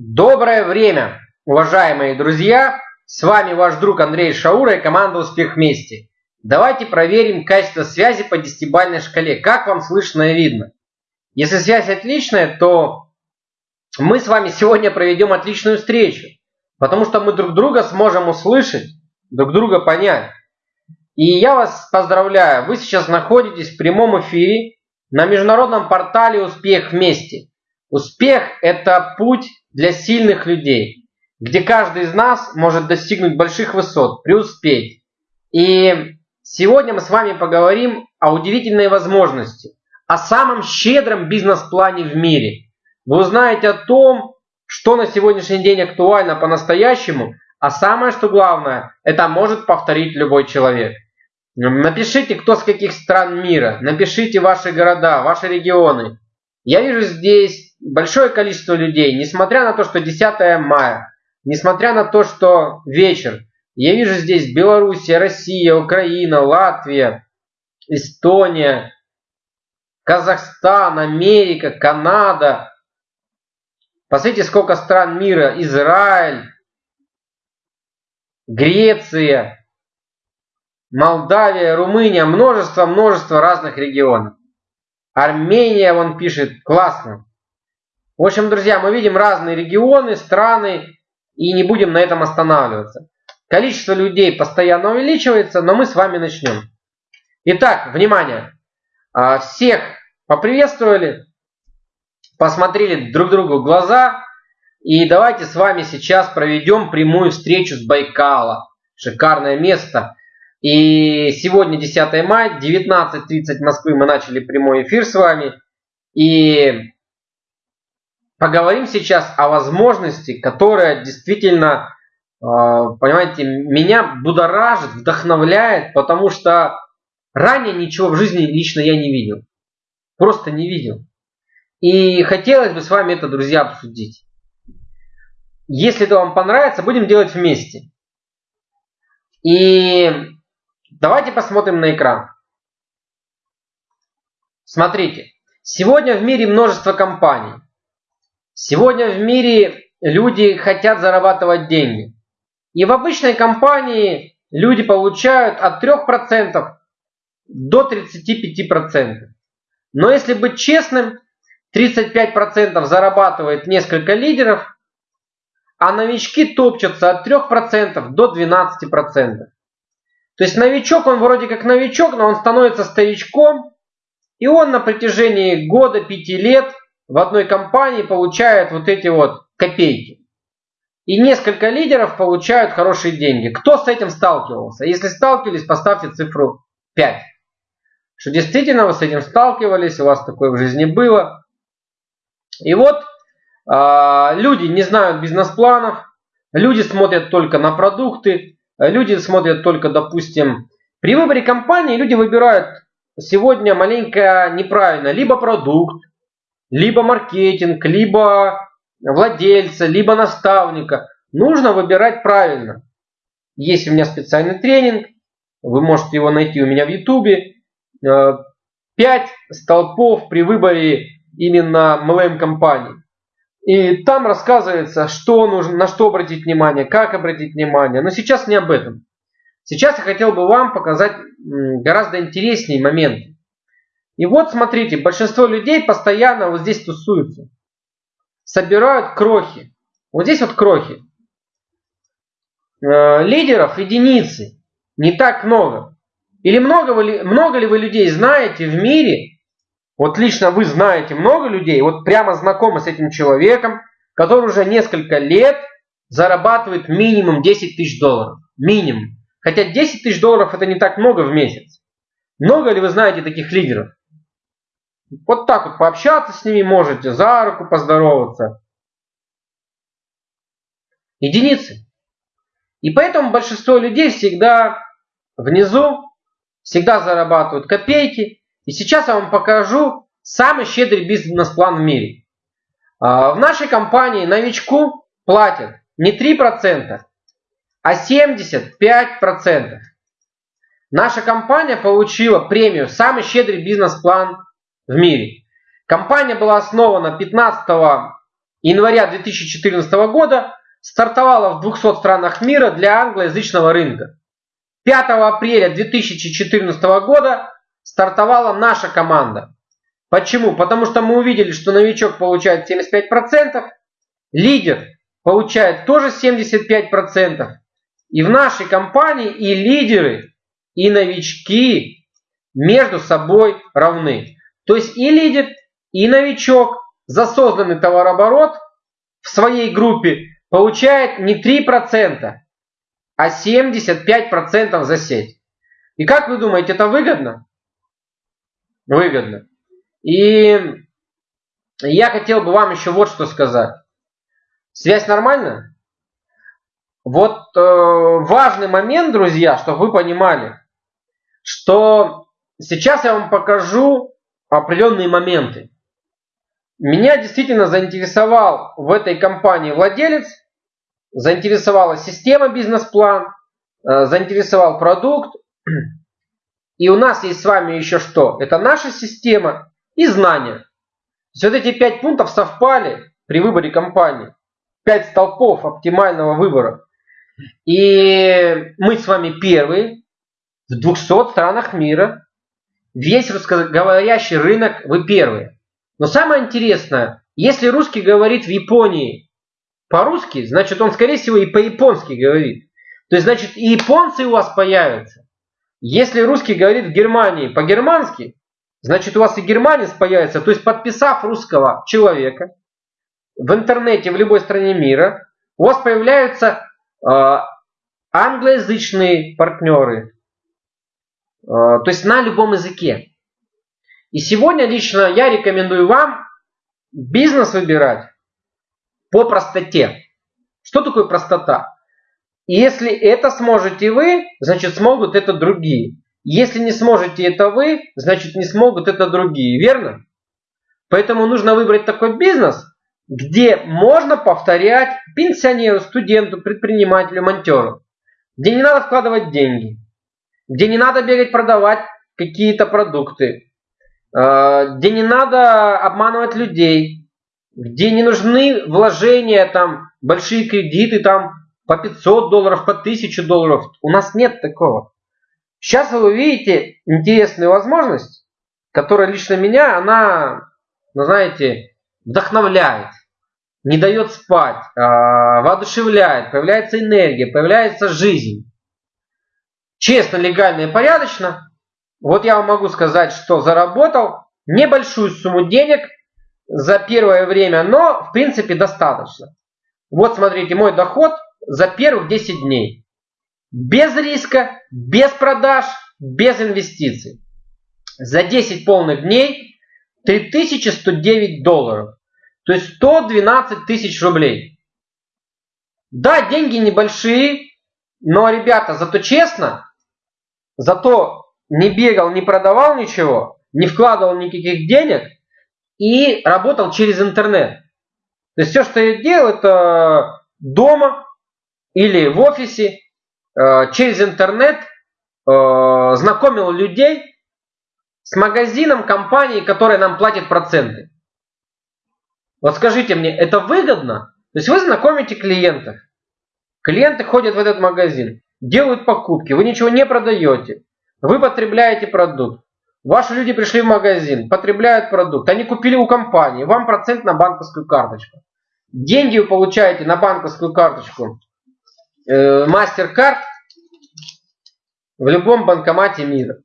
Доброе время, уважаемые друзья! С вами ваш друг Андрей Шаура и команда Успех вместе. Давайте проверим качество связи по десятибалльной шкале. Как вам слышно и видно? Если связь отличная, то мы с вами сегодня проведем отличную встречу. Потому что мы друг друга сможем услышать, друг друга понять. И я вас поздравляю, вы сейчас находитесь в прямом эфире на международном портале «Успех вместе». Успех – это путь для сильных людей, где каждый из нас может достигнуть больших высот, преуспеть. И сегодня мы с вами поговорим о удивительной возможности, о самом щедром бизнес-плане в мире. Вы узнаете о том, что на сегодняшний день актуально по-настоящему, а самое что главное, это может повторить любой человек. Напишите, кто с каких стран мира, напишите ваши города, ваши регионы. Я вижу здесь большое количество людей, несмотря на то, что 10 мая, несмотря на то, что вечер, я вижу здесь Белоруссия, Россия, Украина, Латвия, Эстония, Казахстан, Америка, Канада. Посмотрите, сколько стран мира. Израиль, Греция, Молдавия, Румыния. Множество-множество разных регионов. Армения, он пишет, классно. В общем, друзья, мы видим разные регионы, страны и не будем на этом останавливаться. Количество людей постоянно увеличивается, но мы с вами начнем. Итак, внимание! А, всех поприветствовали, посмотрели друг другу в глаза. И давайте с вами сейчас проведем прямую встречу с Байкала. Шикарное место. И сегодня 10 мая, 19.30 Москвы мы начали прямой эфир с вами. И поговорим сейчас о возможности, которая действительно, э, понимаете, меня будоражит, вдохновляет, потому что ранее ничего в жизни лично я не видел. Просто не видел. И хотелось бы с вами это, друзья, обсудить. Если это вам понравится, будем делать вместе. И давайте посмотрим на экран. Смотрите. Сегодня в мире множество компаний. Сегодня в мире люди хотят зарабатывать деньги. И в обычной компании люди получают от 3% до 35%. Но если быть честным, 35% зарабатывает несколько лидеров, а новички топчутся от 3% до 12%. То есть новичок, он вроде как новичок, но он становится старичком, и он на протяжении года, пяти лет в одной компании получают вот эти вот копейки. И несколько лидеров получают хорошие деньги. Кто с этим сталкивался? Если сталкивались, поставьте цифру 5. Что действительно вы с этим сталкивались, у вас такое в жизни было. И вот э, люди не знают бизнес-планов, люди смотрят только на продукты, люди смотрят только, допустим, при выборе компании люди выбирают сегодня маленько неправильно либо продукт, либо маркетинг, либо владельца, либо наставника. Нужно выбирать правильно. Есть у меня специальный тренинг, вы можете его найти у меня в ютубе. Э, пять столпов при выборе именно MLM компании. И там рассказывается, что нужно, на что обратить внимание, как обратить внимание. Но сейчас не об этом. Сейчас я хотел бы вам показать гораздо интереснее моменты. И вот смотрите, большинство людей постоянно вот здесь тусуются. Собирают крохи. Вот здесь вот крохи. Э, лидеров единицы. Не так много. Или много, вы, много ли вы людей знаете в мире? Вот лично вы знаете много людей, вот прямо знакомы с этим человеком, который уже несколько лет зарабатывает минимум 10 тысяч долларов. Минимум. Хотя 10 тысяч долларов это не так много в месяц. Много ли вы знаете таких лидеров? Вот так вот пообщаться с ними можете, за руку поздороваться. Единицы. И поэтому большинство людей всегда внизу, всегда зарабатывают копейки. И сейчас я вам покажу самый щедрый бизнес-план в мире. А, в нашей компании новичку платят не 3%, а 75%. Наша компания получила премию «Самый щедрый бизнес-план в мире. Компания была основана 15 января 2014 года стартовала в 200 странах мира для англоязычного рынка. 5 апреля 2014 года стартовала наша команда. Почему? Потому что мы увидели, что новичок получает 75%, лидер получает тоже 75%. И в нашей компании и лидеры, и новички между собой равны. То есть и лидер, и новичок за созданный товарооборот в своей группе получает не 3%, а 75% за сеть. И как вы думаете, это выгодно? Выгодно. И я хотел бы вам еще вот что сказать. Связь нормальная? Вот э, важный момент, друзья, чтобы вы понимали, что сейчас я вам покажу определенные моменты. Меня действительно заинтересовал в этой компании владелец, заинтересовала система бизнес-план, э, заинтересовал продукт. И у нас есть с вами еще что? Это наша система и знания. То вот эти пять пунктов совпали при выборе компании. Пять столпов оптимального выбора. И мы с вами первые в 200 странах мира. Весь русскоговорящий рынок вы первые. Но самое интересное, если русский говорит в Японии по-русски, значит он скорее всего и по-японски говорит. То есть значит и японцы у вас появятся. Если русский говорит в Германии по-германски, значит у вас и германец появится. То есть подписав русского человека в интернете в любой стране мира, у вас появляются а, англоязычные партнеры, то есть на любом языке. И сегодня лично я рекомендую вам бизнес выбирать по простоте. Что такое простота? Если это сможете вы, значит смогут это другие. Если не сможете это вы, значит не смогут это другие. Верно? Поэтому нужно выбрать такой бизнес, где можно повторять пенсионеру, студенту, предпринимателю, монтеру, где не надо вкладывать деньги, где не надо бегать продавать какие-то продукты, э, где не надо обманывать людей, где не нужны вложения, там, большие кредиты, там, по 500 долларов, по 1000 долларов. У нас нет такого. Сейчас вы увидите интересную возможность, которая лично меня, она, ну, знаете, вдохновляет не дает спать, а, воодушевляет, появляется энергия, появляется жизнь. Честно, легально и порядочно. Вот я вам могу сказать, что заработал небольшую сумму денег за первое время, но в принципе достаточно. Вот смотрите, мой доход за первых 10 дней. Без риска, без продаж, без инвестиций. За 10 полных дней 3109 долларов. То есть 112 тысяч рублей. Да, деньги небольшие, но, ребята, зато честно, зато не бегал, не продавал ничего, не вкладывал никаких денег и работал через интернет. То есть все, что я делал, это дома или в офисе э, через интернет э, знакомил людей с магазином компании, которая нам платит проценты. Вот скажите мне, это выгодно? То есть вы знакомите клиентов. Клиенты ходят в этот магазин, делают покупки, вы ничего не продаете. Вы потребляете продукт. Ваши люди пришли в магазин, потребляют продукт. Они купили у компании, вам процент на банковскую карточку. Деньги вы получаете на банковскую карточку э, MasterCard в любом банкомате мира.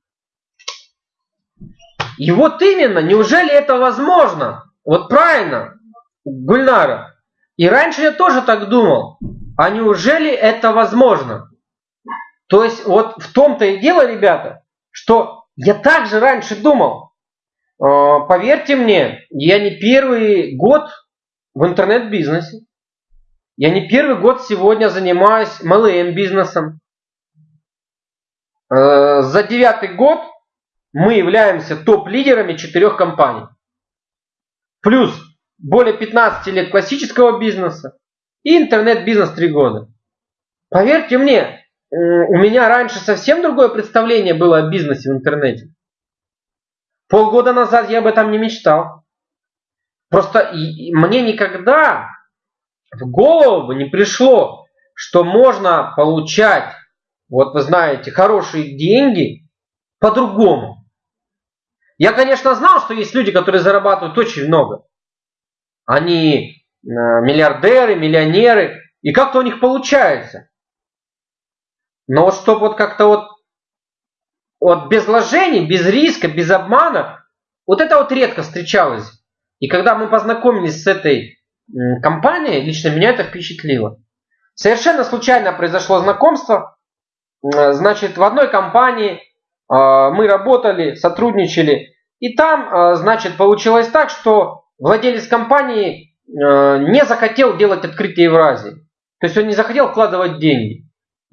И вот именно, неужели это возможно? Вот правильно, Гульнара. И раньше я тоже так думал. А неужели это возможно? То есть вот в том-то и дело, ребята, что я также раньше думал. А, поверьте мне, я не первый год в интернет-бизнесе. Я не первый год сегодня занимаюсь MLM бизнесом. А, за девятый год мы являемся топ-лидерами четырех компаний. Плюс более 15 лет классического бизнеса и интернет-бизнес 3 года. Поверьте мне, у меня раньше совсем другое представление было о бизнесе в интернете. Полгода назад я об этом не мечтал. Просто мне никогда в голову не пришло, что можно получать, вот вы знаете, хорошие деньги по-другому. Я, конечно, знал, что есть люди, которые зарабатывают очень много. Они э, миллиардеры, миллионеры, и как-то у них получается. Но вот чтобы вот как-то вот, вот без вложений, без риска, без обмана, вот это вот редко встречалось. И когда мы познакомились с этой компанией, лично меня это впечатлило. Совершенно случайно произошло знакомство. Значит, в одной компании а, мы работали, сотрудничали. И там, а, значит, получилось так, что владелец компании а, не захотел делать открытие Евразии. То есть он не захотел вкладывать деньги.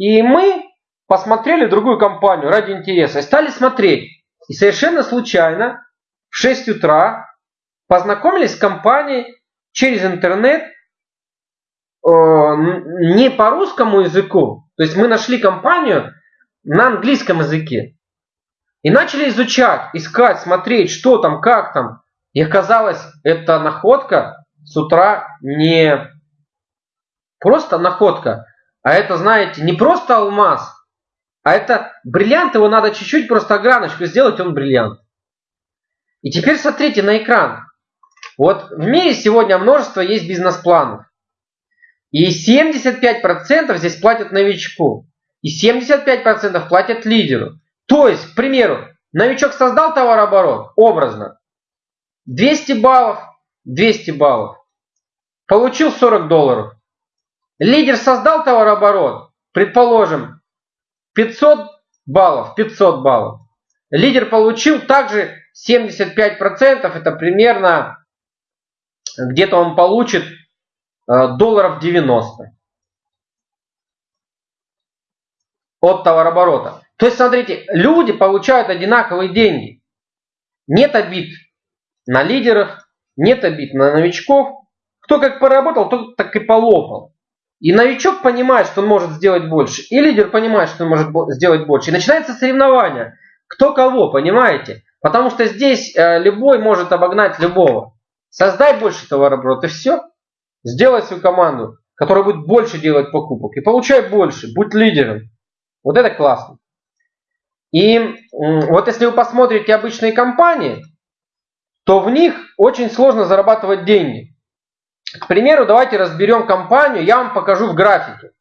И мы посмотрели другую компанию ради интереса и стали смотреть. И совершенно случайно в 6 утра познакомились с компанией через интернет э, не по русскому языку. То есть мы нашли компанию на английском языке. И начали изучать, искать, смотреть, что там, как там. И оказалось, эта находка с утра не просто находка, а это, знаете, не просто алмаз, а это бриллиант, его надо чуть-чуть просто ограночку сделать, он бриллиант. И теперь смотрите на экран. Вот в мире сегодня множество есть бизнес-планов. И 75% здесь платят новичку. И 75% платят лидеру. То есть, к примеру, новичок создал товарооборот, образно. 200 баллов, 200 баллов. Получил 40 долларов. Лидер создал товарооборот, предположим, 500 баллов, 500 баллов. Лидер получил также 75%, это примерно где-то он получит э, долларов 90 от товарооборота. То есть, смотрите, люди получают одинаковые деньги. Нет обид на лидеров, нет обид на новичков. Кто как поработал, тот так и полопал. И новичок понимает, что он может сделать больше. И лидер понимает, что он может сделать больше. И начинается соревнование. Кто кого, понимаете? Потому что здесь э, любой может обогнать любого. Создай больше товарооборота и все. Сделай свою команду, которая будет больше делать покупок. И получай больше. Будь лидером. Вот это классно. И вот если вы посмотрите обычные компании, то в них очень сложно зарабатывать деньги. К примеру, давайте разберем компанию, я вам покажу в графике.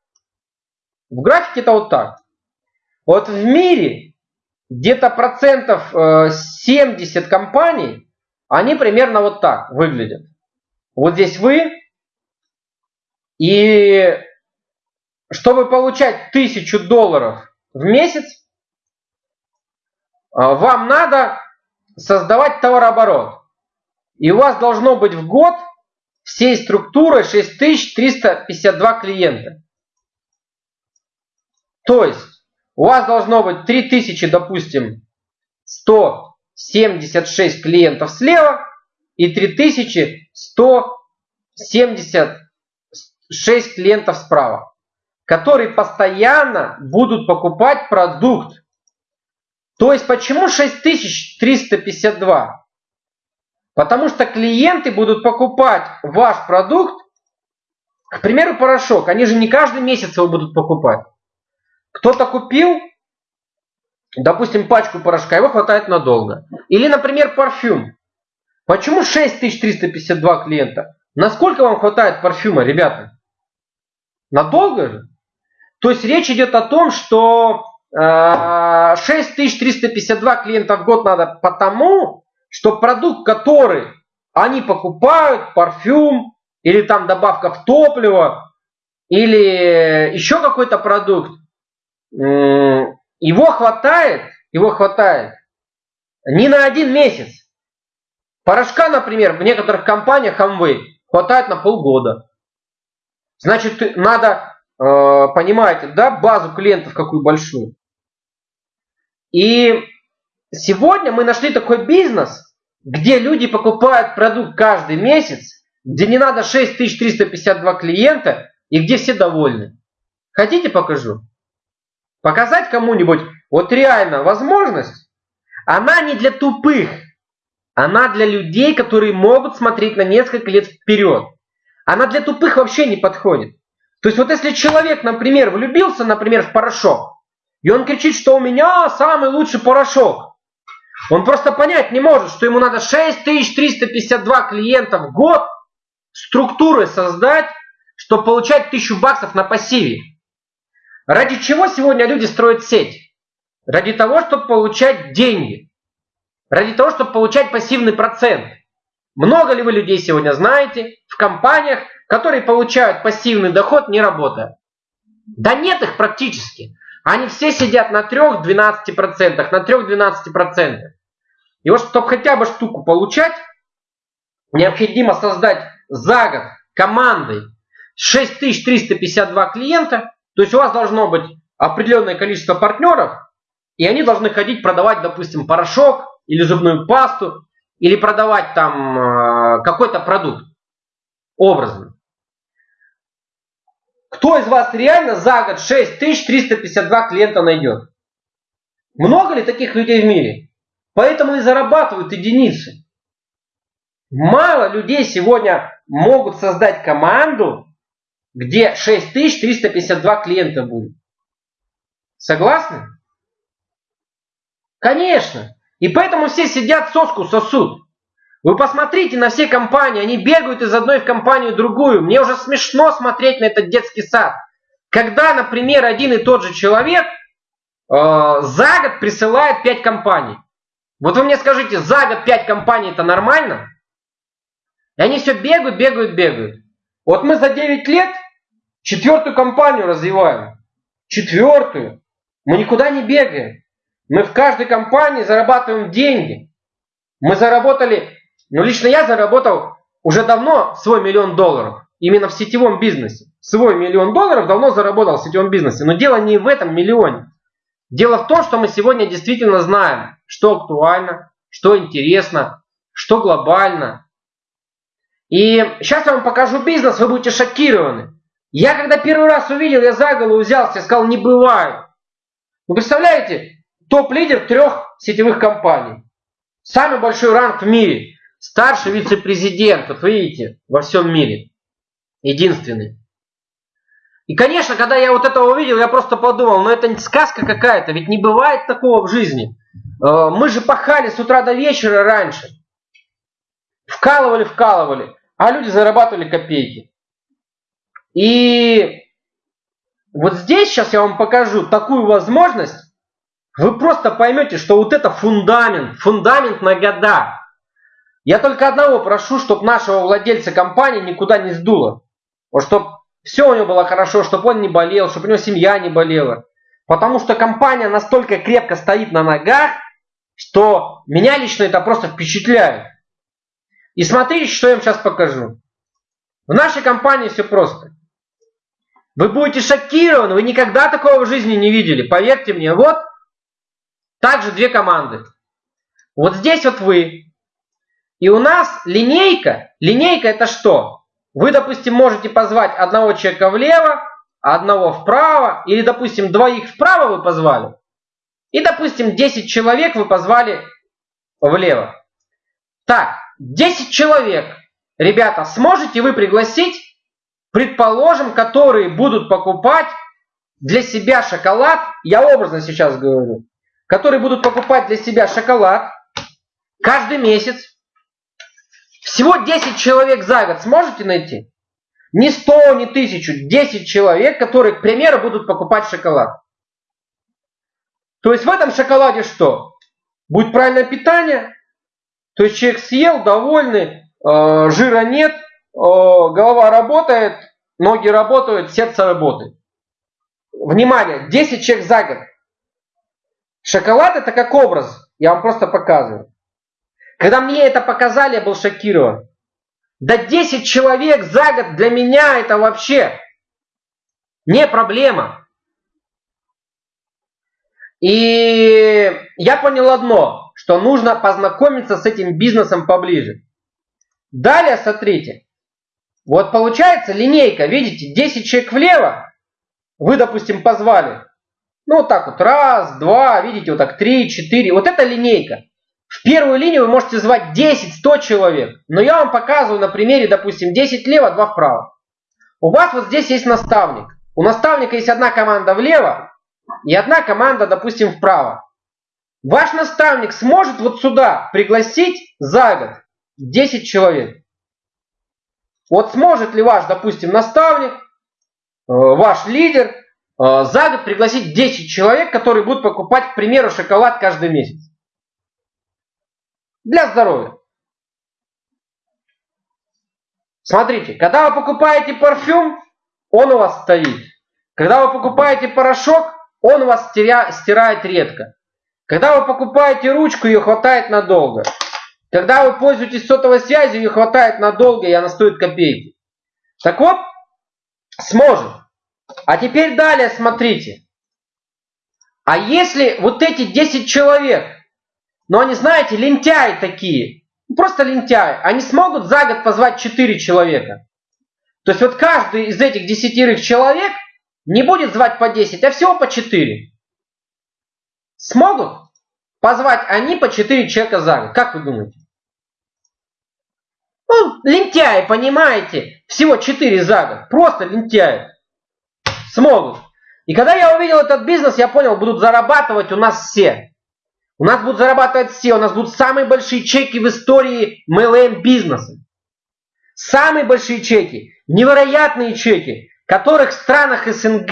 В графике это вот так. Вот в мире где-то процентов 70 э, компаний, они примерно вот так выглядят. Вот здесь вы, и чтобы получать 1000 долларов в месяц, э, вам надо создавать товарооборот. И у вас должно быть в год всей структурой 6352 клиента. То есть у вас должно быть 3000, допустим, 176 клиентов слева и 3176 клиентов справа, которые постоянно будут покупать продукт. То есть почему 6352? Потому что клиенты будут покупать ваш продукт, к примеру, порошок. Они же не каждый месяц его будут покупать. Кто-то купил, допустим, пачку порошка, его хватает надолго. Или, например, парфюм. Почему 6352 клиента? Насколько вам хватает парфюма, ребята? Надолго же? То есть речь идет о том, что 6352 э, клиента в год надо потому, что продукт, который они покупают, парфюм, или там добавка в топливо, или еще какой-то продукт, его хватает, его хватает не на один месяц. Порошка, например, в некоторых компаниях Amway хватает на полгода. Значит, надо, э, понимаете, да, базу клиентов какую большую. И Сегодня мы нашли такой бизнес, где люди покупают продукт каждый месяц, где не надо 6352 клиента и где все довольны. Хотите покажу? Показать кому-нибудь вот реально возможность, она не для тупых, Она для людей, которые могут смотреть на несколько лет вперед. Она для тупых вообще не подходит. То есть вот если человек, например, влюбился, например, в порошок, и он кричит, что у меня самый лучший порошок, он просто понять не может, что ему надо 6352 клиента в год структуры создать, чтобы получать 1000 баксов на пассиве. Ради чего сегодня люди строят сеть? Ради того, чтобы получать деньги. Ради того, чтобы получать пассивный процент. Много ли вы людей сегодня знаете в компаниях, которые получают пассивный доход, не работая? Да нет их практически. Они все сидят на 3-12%, на 3-12%. И вот, чтобы хотя бы штуку получать, необходимо создать за год командой 6352 клиента. То есть у вас должно быть определенное количество партнеров, и они должны ходить продавать, допустим, порошок или зубную пасту, или продавать там э, какой-то продукт образно. Кто из вас реально за год 6352 клиента найдет? Много ли таких людей в мире? Поэтому и зарабатывают единицы. Мало людей сегодня могут создать команду, где 6352 клиента будет. Согласны? Конечно. И поэтому все сидят соску сосут. Вы посмотрите на все компании, они бегают из одной в компанию в другую. Мне уже смешно смотреть на этот детский сад. Когда, например, один и тот же человек э, за год присылает 5 компаний. Вот вы мне скажите, за год 5 компаний это нормально? И они все бегают, бегают, бегают. Вот мы за 9 лет четвертую компанию развиваем. Четвертую. Мы никуда не бегаем. Мы в каждой компании зарабатываем деньги. Мы заработали но лично я заработал уже давно свой миллион долларов. Именно в сетевом бизнесе. Свой миллион долларов давно заработал в сетевом бизнесе. Но дело не в этом миллионе. Дело в том, что мы сегодня действительно знаем, что актуально, что интересно, что глобально. И сейчас я вам покажу бизнес, вы будете шокированы. Я когда первый раз увидел, я за голову взялся и сказал, не бывает. Вы представляете, топ-лидер трех сетевых компаний. Самый большой ранг в мире. Старший вице-президент, вот видите, во всем мире. Единственный. И, конечно, когда я вот это увидел, я просто подумал, ну это сказка какая-то, ведь не бывает такого в жизни. Э, мы же пахали с утра до вечера раньше. Вкалывали, вкалывали, а люди зарабатывали копейки. И вот здесь сейчас я вам покажу такую возможность, вы просто поймете, что вот это фундамент, фундамент на года. Я только одного прошу, чтобы нашего владельца компании никуда не сдуло. Вот чтобы все у него было хорошо, чтобы он не болел, чтобы у него семья не болела. Потому что компания настолько крепко стоит на ногах, что меня лично это просто впечатляет. И смотрите, что я вам сейчас покажу. В нашей компании все просто. Вы будете шокированы, вы никогда такого в жизни не видели. Поверьте мне, вот также две команды. Вот здесь вот вы, и у нас линейка, линейка это что? Вы, допустим, можете позвать одного человека влево, одного вправо, или, допустим, двоих вправо вы позвали, и, допустим, 10 человек вы позвали влево. Так, 10 человек, ребята, сможете вы пригласить, предположим, которые будут покупать для себя шоколад, я образно сейчас говорю, которые будут покупать для себя шоколад каждый месяц, всего 10 человек за год сможете найти? Не 100, не 1000, 10 человек, которые, к примеру, будут покупать шоколад. То есть в этом шоколаде что? Будет правильное питание, то есть человек съел, довольный, э, жира нет, э, голова работает, ноги работают, сердце работает. Внимание, 10 человек за год. Шоколад это как образ, я вам просто показываю. Когда мне это показали, я был шокирован. Да 10 человек за год для меня это вообще не проблема. И я понял одно, что нужно познакомиться с этим бизнесом поближе. Далее, смотрите. Вот получается линейка, видите, 10 человек влево. Вы, допустим, позвали. Ну, вот так вот, раз, два, видите, вот так, три, четыре. Вот это линейка. В первую линию вы можете звать 10-100 человек. Но я вам показываю на примере, допустим, 10 влево, 2 вправо. У вас вот здесь есть наставник. У наставника есть одна команда влево и одна команда, допустим, вправо. Ваш наставник сможет вот сюда пригласить за год 10 человек. Вот сможет ли ваш, допустим, наставник, э, ваш лидер э, за год пригласить 10 человек, которые будут покупать, к примеру, шоколад каждый месяц? Для здоровья. Смотрите, когда вы покупаете парфюм, он у вас стоит. Когда вы покупаете порошок, он у вас стирает редко. Когда вы покупаете ручку, ее хватает надолго. Когда вы пользуетесь сотовой связью, ее хватает надолго, и она стоит копейки. Так вот, сможем. А теперь далее смотрите. А если вот эти 10 человек, но они, знаете, лентяи такие, просто лентяи, они смогут за год позвать 4 человека. То есть вот каждый из этих десятерых человек не будет звать по 10, а всего по 4. Смогут позвать они по 4 человека за год? Как вы думаете? Ну, лентяи, понимаете? Всего 4 за год. Просто лентяи. Смогут. И когда я увидел этот бизнес, я понял, будут зарабатывать у нас все. У нас будут зарабатывать все. У нас будут самые большие чеки в истории MLM бизнеса. Самые большие чеки. Невероятные чеки, которых в странах СНГ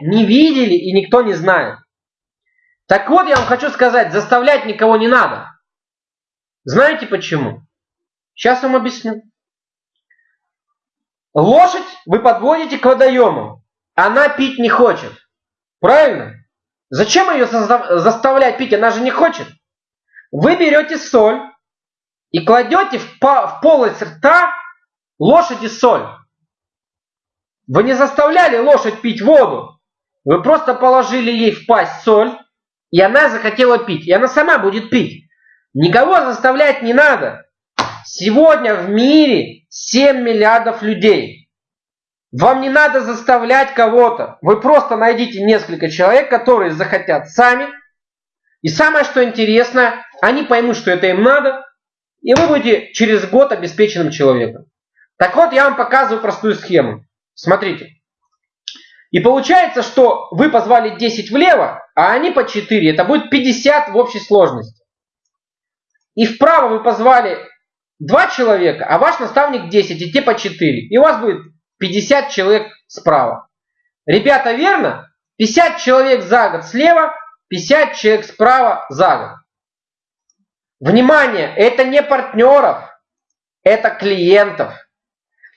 не видели и никто не знает. Так вот, я вам хочу сказать, заставлять никого не надо. Знаете почему? Сейчас вам объясню. Лошадь вы подводите к водоему. Она пить не хочет. Правильно? Зачем ее заставлять пить? Она же не хочет. Вы берете соль и кладете в, в полость рта лошади соль. Вы не заставляли лошадь пить воду. Вы просто положили ей в пасть соль, и она захотела пить. И она сама будет пить. Никого заставлять не надо. Сегодня в мире 7 миллиардов людей. Вам не надо заставлять кого-то. Вы просто найдите несколько человек, которые захотят сами. И самое, что интересно, они поймут, что это им надо. И вы будете через год обеспеченным человеком. Так вот, я вам показываю простую схему. Смотрите. И получается, что вы позвали 10 влево, а они по 4. Это будет 50 в общей сложности. И вправо вы позвали 2 человека, а ваш наставник 10, и те по 4. И у вас будет 50 человек справа. Ребята, верно? 50 человек за год слева, 50 человек справа за год. Внимание, это не партнеров, это клиентов.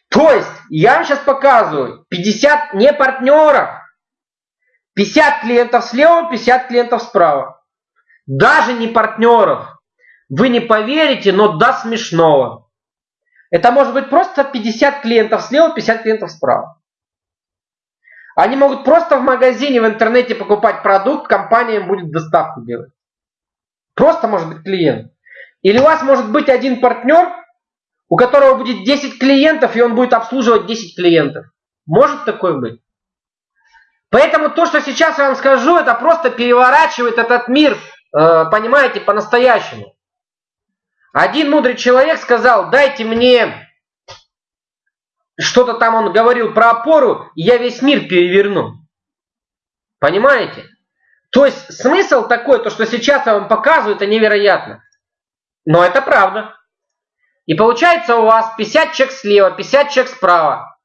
То есть, я вам сейчас показываю 50 не партнеров. 50 клиентов слева, 50 клиентов справа. Даже не партнеров. Вы не поверите, но до смешного. Это может быть просто 50 клиентов слева, 50 клиентов справа. Они могут просто в магазине, в интернете покупать продукт, компания будет доставку делать. Просто может быть клиент. Или у вас может быть один партнер, у которого будет 10 клиентов, и он будет обслуживать 10 клиентов. Может такое быть? Поэтому то, что сейчас я вам скажу, это просто переворачивает этот мир, э, понимаете, по-настоящему. Один мудрый человек сказал, дайте мне, что-то там он говорил про опору, и я весь мир переверну. Понимаете? То есть смысл такой, то что сейчас я вам показываю, это невероятно. Но это правда. И получается у вас 50 чек слева, 50 чек справа.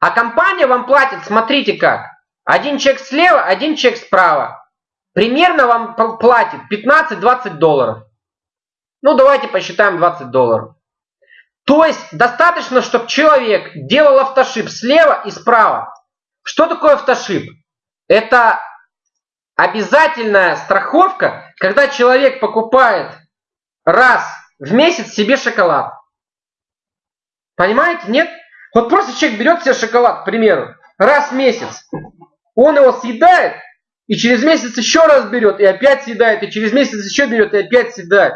А компания вам платит, смотрите как. Один чек слева, один чек справа. Примерно вам платит 15-20 долларов. Ну, давайте посчитаем 20 долларов. То есть, достаточно, чтобы человек делал автошип слева и справа. Что такое автошип? Это обязательная страховка, когда человек покупает раз в месяц себе шоколад. Понимаете? Нет? Вот просто человек берет себе шоколад, к примеру, раз в месяц. Он его съедает, и через месяц еще раз берет, и опять съедает, и через месяц еще берет, и опять съедает.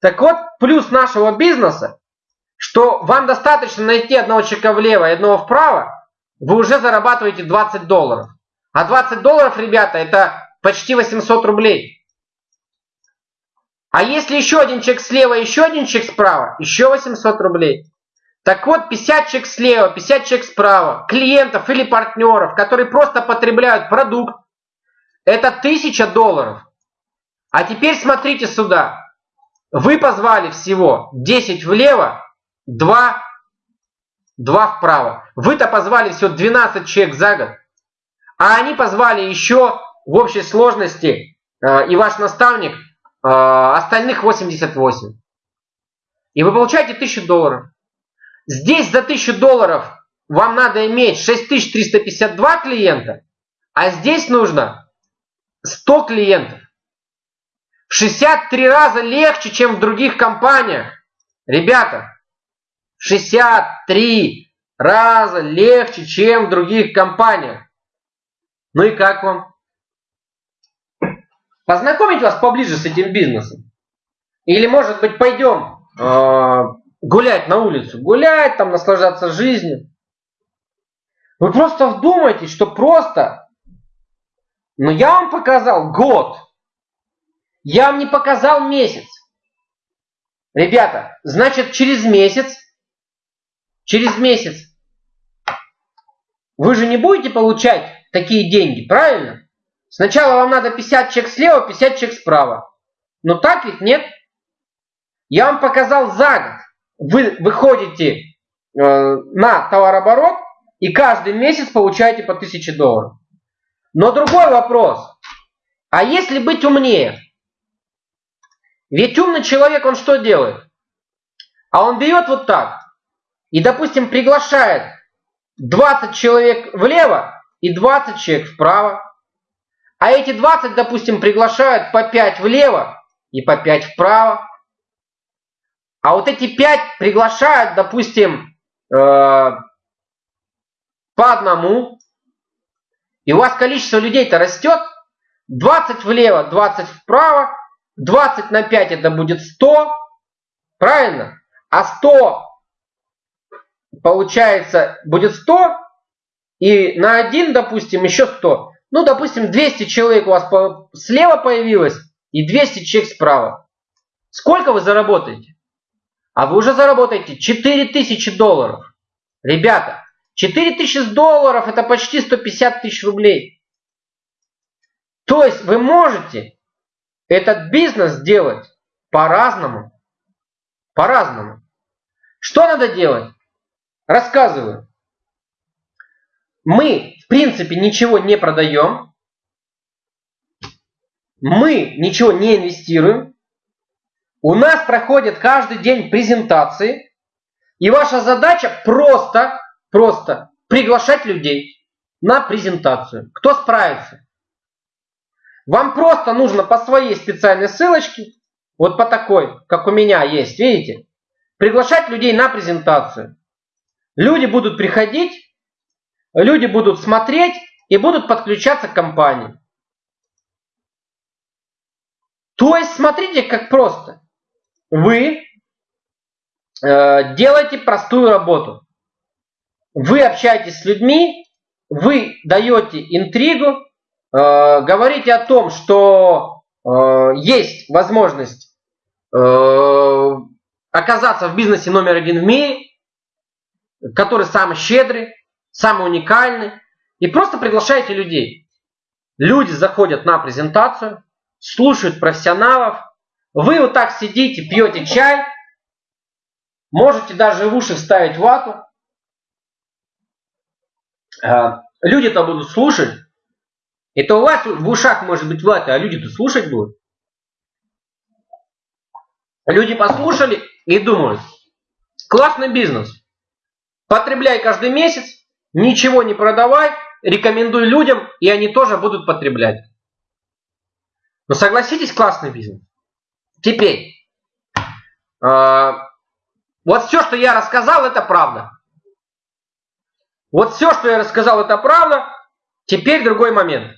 Так вот, плюс нашего бизнеса, что вам достаточно найти одного человека влево и одного вправо, вы уже зарабатываете 20 долларов. А 20 долларов, ребята, это почти 800 рублей. А если еще один чек слева, еще один чек справа, еще 800 рублей. Так вот, 50 чек слева, 50 чек справа, клиентов или партнеров, которые просто потребляют продукт, это 1000 долларов. А теперь смотрите сюда. Вы позвали всего 10 влево, 2, 2 вправо. Вы-то позвали всего 12 человек за год. А они позвали еще в общей сложности, э, и ваш наставник, э, остальных 88. И вы получаете 1000 долларов. Здесь за 1000 долларов вам надо иметь 6352 клиента, а здесь нужно 100 клиентов. В 63 раза легче, чем в других компаниях. Ребята, в 63 раза легче, чем в других компаниях. Ну и как вам? Познакомить вас поближе с этим бизнесом? Или, может быть, пойдем э, гулять на улицу? Гулять, там, наслаждаться жизнью? Вы просто вдумайтесь, что просто... Ну, я вам показал год. Я вам не показал месяц. Ребята, значит, через месяц, через месяц вы же не будете получать такие деньги, правильно? Сначала вам надо 50 чек слева, 50 чек справа. Но так ведь нет. Я вам показал за год. Вы выходите э, на товарооборот и каждый месяц получаете по 1000 долларов. Но другой вопрос. А если быть умнее? Ведь умный человек, он что делает? А он берет вот так и, допустим, приглашает 20 человек влево и 20 человек вправо. А эти 20, допустим, приглашают по 5 влево и по 5 вправо. А вот эти 5 приглашают, допустим, э, по одному. И у вас количество людей-то растет. 20 влево, 20 вправо. 20 на 5 это будет 100. Правильно? А 100 получается будет 100. И на 1, допустим, еще 100. Ну, допустим, 200 человек у вас слева появилось и 200 человек справа. Сколько вы заработаете? А вы уже заработаете 4000 долларов. Ребята, 4000 долларов это почти 150 тысяч рублей. То есть вы можете этот бизнес делать по-разному. По-разному. Что надо делать? Рассказываю. Мы, в принципе, ничего не продаем. Мы ничего не инвестируем. У нас проходит каждый день презентации. И ваша задача просто, просто приглашать людей на презентацию. Кто справится? Вам просто нужно по своей специальной ссылочке, вот по такой, как у меня есть, видите, приглашать людей на презентацию. Люди будут приходить, люди будут смотреть и будут подключаться к компании. То есть смотрите, как просто. Вы э, делаете простую работу. Вы общаетесь с людьми, вы даете интригу, Э, говорите о том, что э, есть возможность э, оказаться в бизнесе номер один в мире, который самый щедрый, самый уникальный, и просто приглашаете людей. Люди заходят на презентацию, слушают профессионалов, вы вот так сидите, пьете чай, можете даже в уши вставить вату. Люди-то будут слушать, это у вас в ушах может быть вата, а люди-то слушать будут. Люди послушали и думают, классный бизнес. Потребляй каждый месяц, ничего не продавай, рекомендуй людям, и они тоже будут потреблять. Но согласитесь, классный бизнес. Теперь, э, вот все, что я рассказал, это правда. Вот все, что я рассказал, это правда. Теперь другой момент.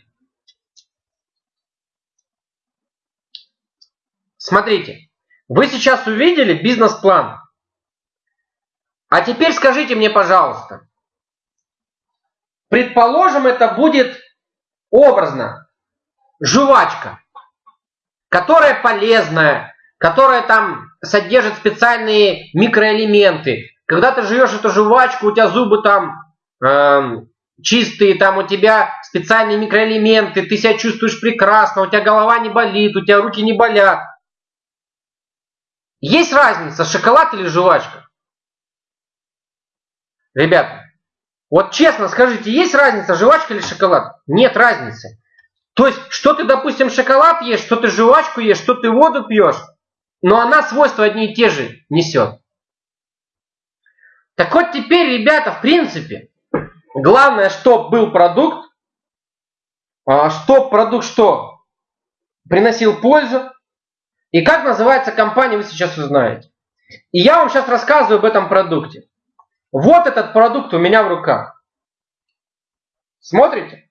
Смотрите, вы сейчас увидели бизнес-план. А теперь скажите мне, пожалуйста, предположим, это будет образно жвачка, которая полезная, которая там содержит специальные микроэлементы. Когда ты жуешь эту жвачку, у тебя зубы там э, чистые, там у тебя специальные микроэлементы, ты себя чувствуешь прекрасно, у тебя голова не болит, у тебя руки не болят. Есть разница, шоколад или жвачка? Ребята, вот честно скажите, есть разница, жвачка или шоколад? Нет разницы. То есть, что ты, допустим, шоколад ешь, что ты жвачку ешь, что ты воду пьешь, но она свойства одни и те же несет. Так вот теперь, ребята, в принципе, главное, чтобы был продукт, а, чтоб продукт что? Приносил пользу. И как называется компания, вы сейчас узнаете. И я вам сейчас рассказываю об этом продукте. Вот этот продукт у меня в руках. Смотрите?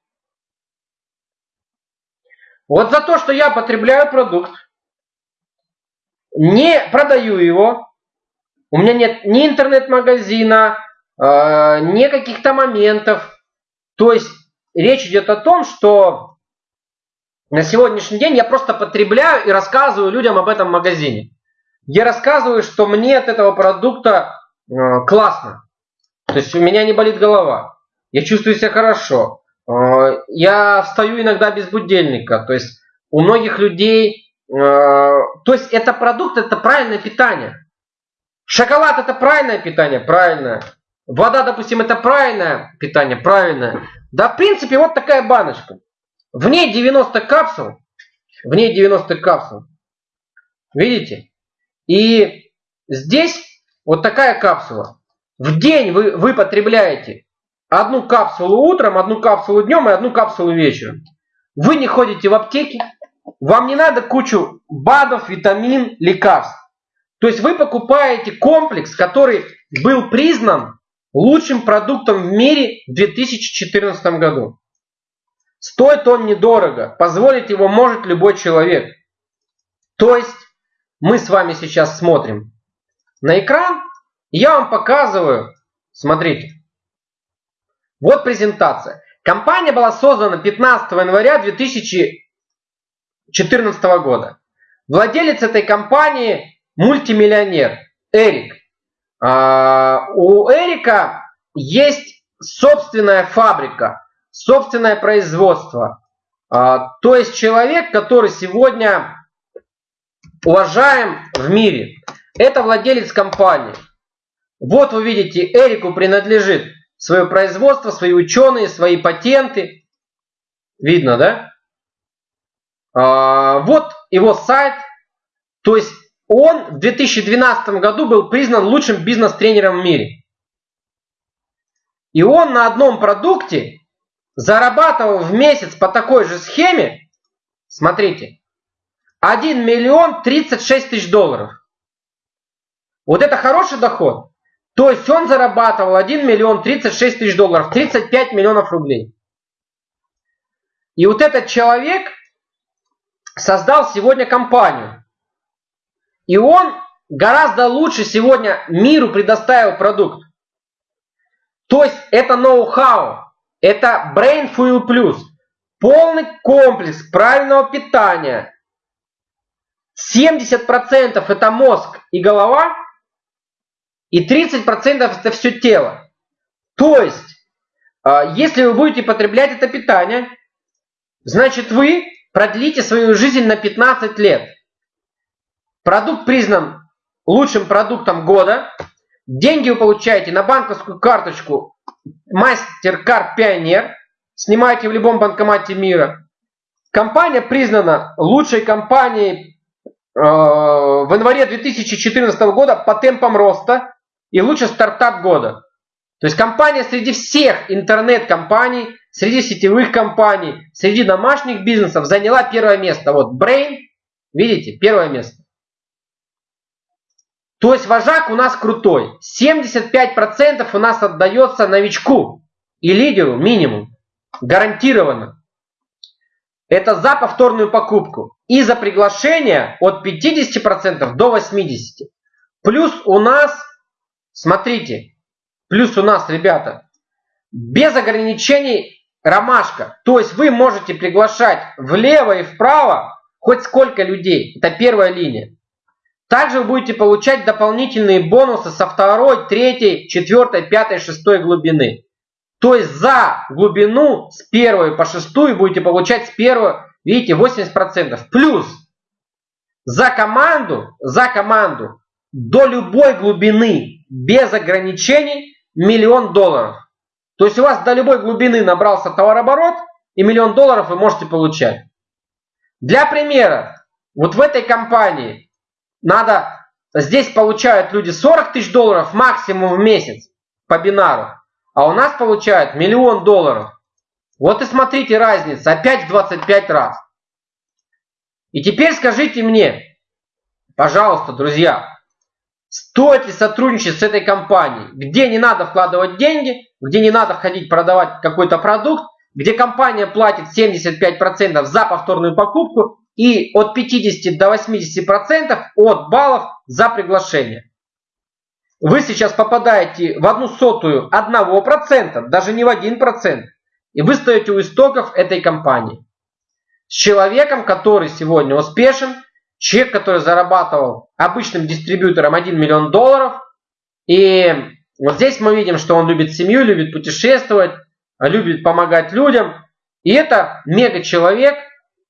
Вот за то, что я потребляю продукт, не продаю его, у меня нет ни интернет-магазина, э, ни каких-то моментов. То есть речь идет о том, что на сегодняшний день я просто потребляю и рассказываю людям об этом магазине. Я рассказываю, что мне от этого продукта э, классно. То есть у меня не болит голова. Я чувствую себя хорошо. Э, я встаю иногда без будильника. То есть у многих людей... Э, то есть это продукт, это правильное питание. Шоколад это правильное питание, правильное. Вода, допустим, это правильное питание, правильное. Да, в принципе, вот такая баночка. В ней 90 капсул. В ней 90 капсул. Видите? И здесь вот такая капсула. В день вы, вы потребляете одну капсулу утром, одну капсулу днем и одну капсулу вечером. Вы не ходите в аптеки, вам не надо кучу БАДов, витамин, лекарств. То есть вы покупаете комплекс, который был признан лучшим продуктом в мире в 2014 году. Стоит он недорого, позволить его может любой человек. То есть мы с вами сейчас смотрим на экран, я вам показываю, смотрите, вот презентация. Компания была создана 15 января 2014 года. Владелец этой компании мультимиллионер Эрик. А, у Эрика есть собственная фабрика, собственное производство. А, то есть человек, который сегодня уважаем в мире. Это владелец компании. Вот вы видите, Эрику принадлежит свое производство, свои ученые, свои патенты. Видно, да? А, вот его сайт. То есть он в 2012 году был признан лучшим бизнес-тренером в мире. И он на одном продукте зарабатывал в месяц по такой же схеме, смотрите, 1 миллион 36 тысяч долларов. Вот это хороший доход. То есть он зарабатывал 1 миллион 36 тысяч долларов, 35 миллионов рублей. И вот этот человек создал сегодня компанию. И он гораздо лучше сегодня миру предоставил продукт. То есть это ноу-хау, это Brain Fuel Plus. Полный комплекс правильного питания. 70% это мозг и голова, и 30% это все тело. То есть, а, если вы будете потреблять это питание, значит вы продлите свою жизнь на 15 лет. Продукт признан лучшим продуктом года. Деньги вы получаете на банковскую карточку MasterCard Pioneer. Снимаете в любом банкомате мира. Компания признана лучшей компанией э, в январе 2014 года по темпам роста и лучший стартап года. То есть компания среди всех интернет-компаний, среди сетевых компаний, среди домашних бизнесов заняла первое место. Вот Brain, видите, первое место. То есть вожак у нас крутой. 75% у нас отдается новичку и лидеру минимум. Гарантированно. Это за повторную покупку. И за приглашение от 50% до 80%. Плюс у нас, смотрите, плюс у нас, ребята, без ограничений ромашка. То есть вы можете приглашать влево и вправо хоть сколько людей. Это первая линия. Также вы будете получать дополнительные бонусы со второй, третьей, четвертой, пятой, шестой глубины. То есть за глубину с первой по шестую будете получать с первой, видите, 80%. Плюс за команду, за команду до любой глубины без ограничений миллион долларов. То есть у вас до любой глубины набрался товарооборот и миллион долларов вы можете получать. Для примера, вот в этой компании надо, здесь получают люди 40 тысяч долларов максимум в месяц по бинару, а у нас получают миллион долларов. Вот и смотрите разница, опять в 25 раз. И теперь скажите мне, пожалуйста, друзья, стоит ли сотрудничать с этой компанией, где не надо вкладывать деньги, где не надо ходить продавать какой-то продукт, где компания платит 75% за повторную покупку и от 50 до 80% от баллов за приглашение. Вы сейчас попадаете в одну сотую одного процента, даже не в один процент, и вы стоите у истоков этой компании. С человеком, который сегодня успешен, человек, который зарабатывал обычным дистрибьютором 1 миллион долларов, и вот здесь мы видим, что он любит семью, любит путешествовать, любит помогать людям. И это мега человек,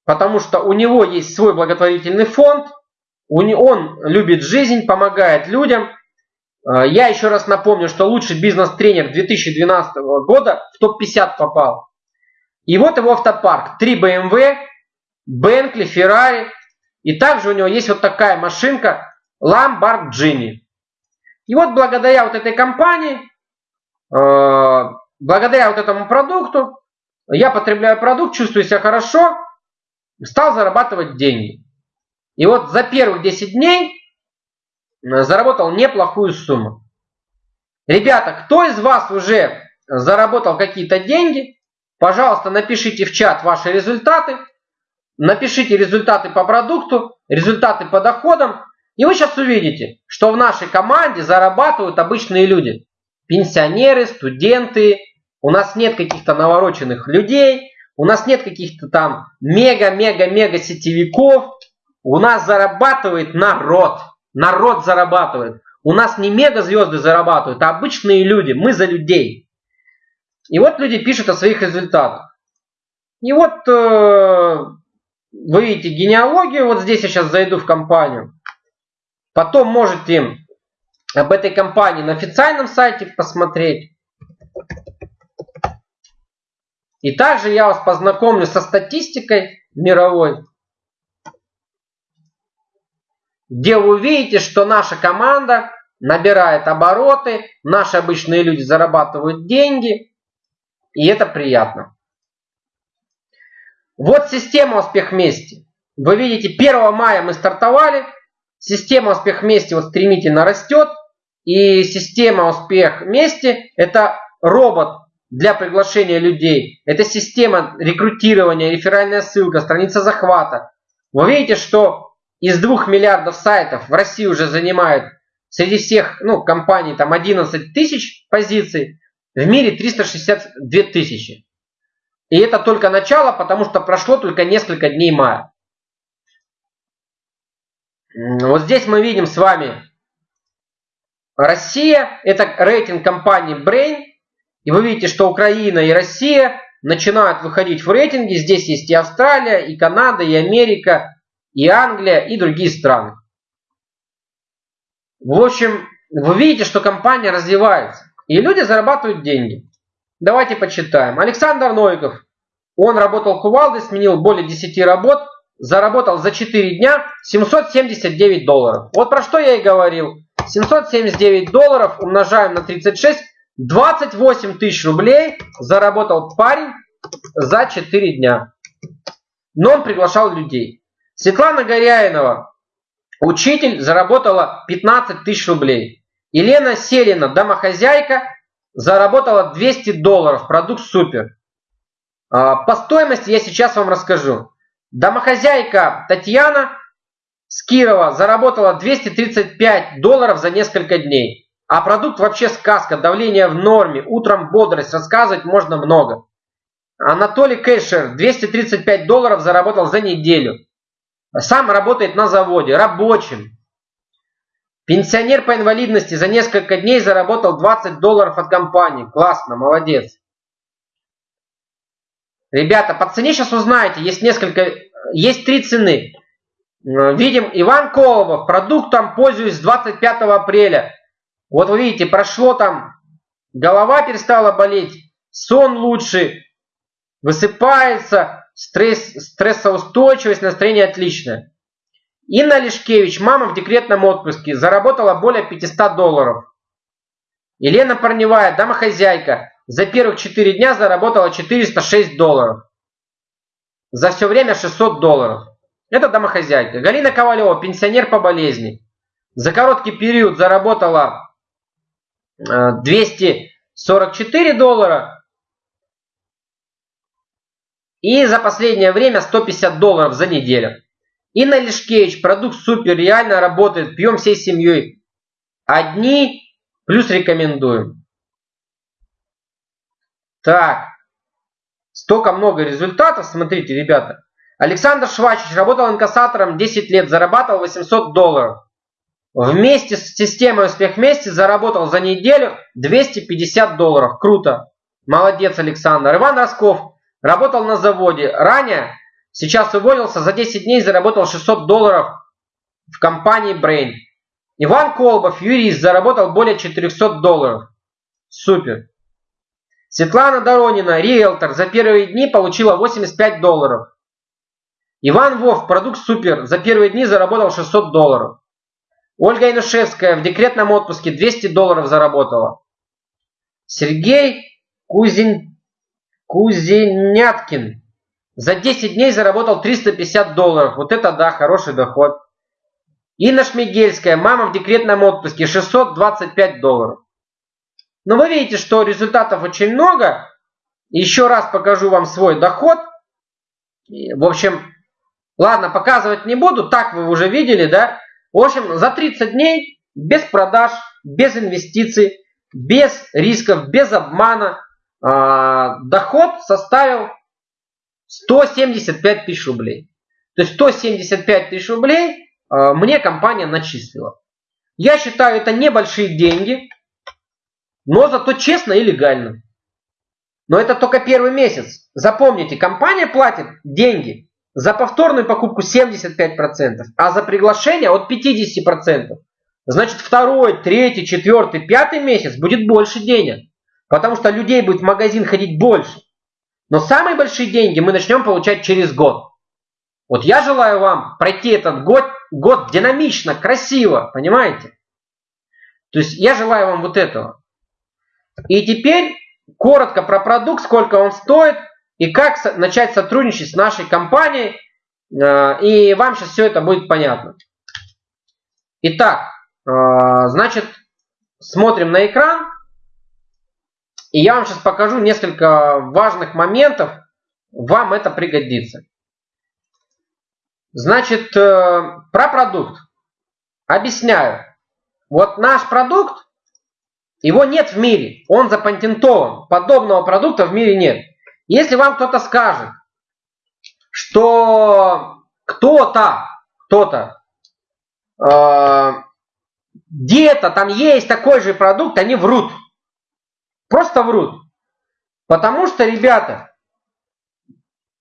потому что у него есть свой благотворительный фонд, он любит жизнь, помогает людям. А, я еще раз напомню, что лучший бизнес-тренер 2012 года в топ-50 попал. И вот его автопарк. 3 BMW, Bentley, Ferrari. И также у него есть вот такая машинка Lamborghini. И вот благодаря вот этой компании, э, благодаря вот этому продукту, я потребляю продукт, чувствую себя хорошо, стал зарабатывать деньги. И вот за первых 10 дней э, заработал неплохую сумму. Ребята, кто из вас уже заработал какие-то деньги, пожалуйста, напишите в чат ваши результаты, напишите результаты по продукту, результаты по доходам, и вы сейчас увидите, что в нашей команде зарабатывают обычные люди. Пенсионеры, студенты. У нас нет каких-то навороченных людей. У нас нет каких-то там мега-мега-мега сетевиков. У нас зарабатывает народ. Народ зарабатывает. У нас не мега звезды зарабатывают, а обычные люди. Мы за людей. И вот люди пишут о своих результатах. И вот э, вы видите генеалогию. Вот здесь я сейчас зайду в компанию. Потом можете об этой компании на официальном сайте посмотреть. И также я вас познакомлю со статистикой мировой, где вы увидите, что наша команда набирает обороты, наши обычные люди зарабатывают деньги, и это приятно. Вот система успех вместе. Вы видите, 1 мая мы стартовали, Система успех вместе вот стремительно растет. И система успех вместе это робот для приглашения людей. Это система рекрутирования, реферальная ссылка, страница захвата. Вы видите, что из 2 миллиардов сайтов в России уже занимают среди всех ну, компаний там 11 тысяч позиций, в мире 362 тысячи. И это только начало, потому что прошло только несколько дней мая. Вот здесь мы видим с вами Россия, это рейтинг компании Brain. И вы видите, что Украина и Россия начинают выходить в рейтинги. Здесь есть и Австралия, и Канада, и Америка, и Англия, и другие страны. В общем, вы видите, что компания развивается. И люди зарабатывают деньги. Давайте почитаем. Александр Новиков. Он работал кувалдой, сменил более 10 работ заработал за 4 дня 779 долларов. Вот про что я и говорил. 779 долларов умножаем на 36. 28 тысяч рублей заработал парень за 4 дня. Но он приглашал людей. Светлана Горяинова, учитель, заработала 15 тысяч рублей. Елена Селина, домохозяйка, заработала 200 долларов. Продукт супер. А, по стоимости я сейчас вам расскажу. Домохозяйка Татьяна с Кирова заработала 235 долларов за несколько дней. А продукт вообще сказка, давление в норме, утром бодрость, рассказывать можно много. Анатолий Кэшер 235 долларов заработал за неделю. Сам работает на заводе, рабочим. Пенсионер по инвалидности за несколько дней заработал 20 долларов от компании. Классно, молодец. Ребята, по цене сейчас узнаете. Есть несколько, есть три цены. Видим Иван Колобов. Продуктом пользуюсь с 25 апреля. Вот вы видите, прошло там, голова перестала болеть, сон лучше, высыпается, стресс, стрессоустойчивость, настроение отличное. Инна Лешкевич, мама в декретном отпуске, заработала более 500 долларов. Елена Парневая, домохозяйка, за первых 4 дня заработала 406 долларов. За все время 600 долларов. Это домохозяйка. Галина Ковалева, пенсионер по болезни. За короткий период заработала 244 э, доллара. И за последнее время 150 долларов за неделю. Инна Лешкевич, продукт супер, реально работает, пьем всей семьей. Одни, плюс рекомендуем. Так, столько много результатов, смотрите, ребята. Александр Швачич работал инкассатором 10 лет, зарабатывал 800 долларов. Вместе с системой «Успех вместе» заработал за неделю 250 долларов. Круто. Молодец, Александр. Иван Росков работал на заводе. Ранее Сейчас уволился, за 10 дней заработал 600 долларов в компании Brain. Иван Колбов, юрист, заработал более 400 долларов. Супер. Светлана Доронина, риэлтор, за первые дни получила 85 долларов. Иван Вов, продукт супер, за первые дни заработал 600 долларов. Ольга Инушевская в декретном отпуске 200 долларов заработала. Сергей Кузин... Кузеняткин за 10 дней заработал 350 долларов. Вот это да, хороший доход. Инна Шмигельская, мама в декретном отпуске, 625 долларов. Но вы видите, что результатов очень много. Еще раз покажу вам свой доход. В общем, ладно, показывать не буду, так вы уже видели, да? В общем, за 30 дней без продаж, без инвестиций, без рисков, без обмана э, доход составил 175 тысяч рублей. То есть 175 тысяч рублей э, мне компания начислила. Я считаю, это небольшие деньги, но зато честно и легально. Но это только первый месяц. Запомните, компания платит деньги за повторную покупку 75%, а за приглашение от 50%. Значит, второй, третий, четвертый, пятый месяц будет больше денег. Потому что людей будет в магазин ходить больше. Но самые большие деньги мы начнем получать через год. Вот я желаю вам пройти этот год, год динамично, красиво, понимаете? То есть я желаю вам вот этого. И теперь коротко про продукт, сколько он стоит и как начать сотрудничать с нашей компанией. Э, и вам сейчас все это будет понятно. Итак, э, значит, смотрим на экран. И я вам сейчас покажу несколько важных моментов. Вам это пригодится. Значит, э, про продукт. Объясняю. Вот наш продукт, его нет в мире. Он запатентован. Подобного продукта в мире нет. Если вам кто-то скажет, что кто-то, кто-то, э, где-то там есть такой же продукт, они врут. Просто врут. Потому что, ребята,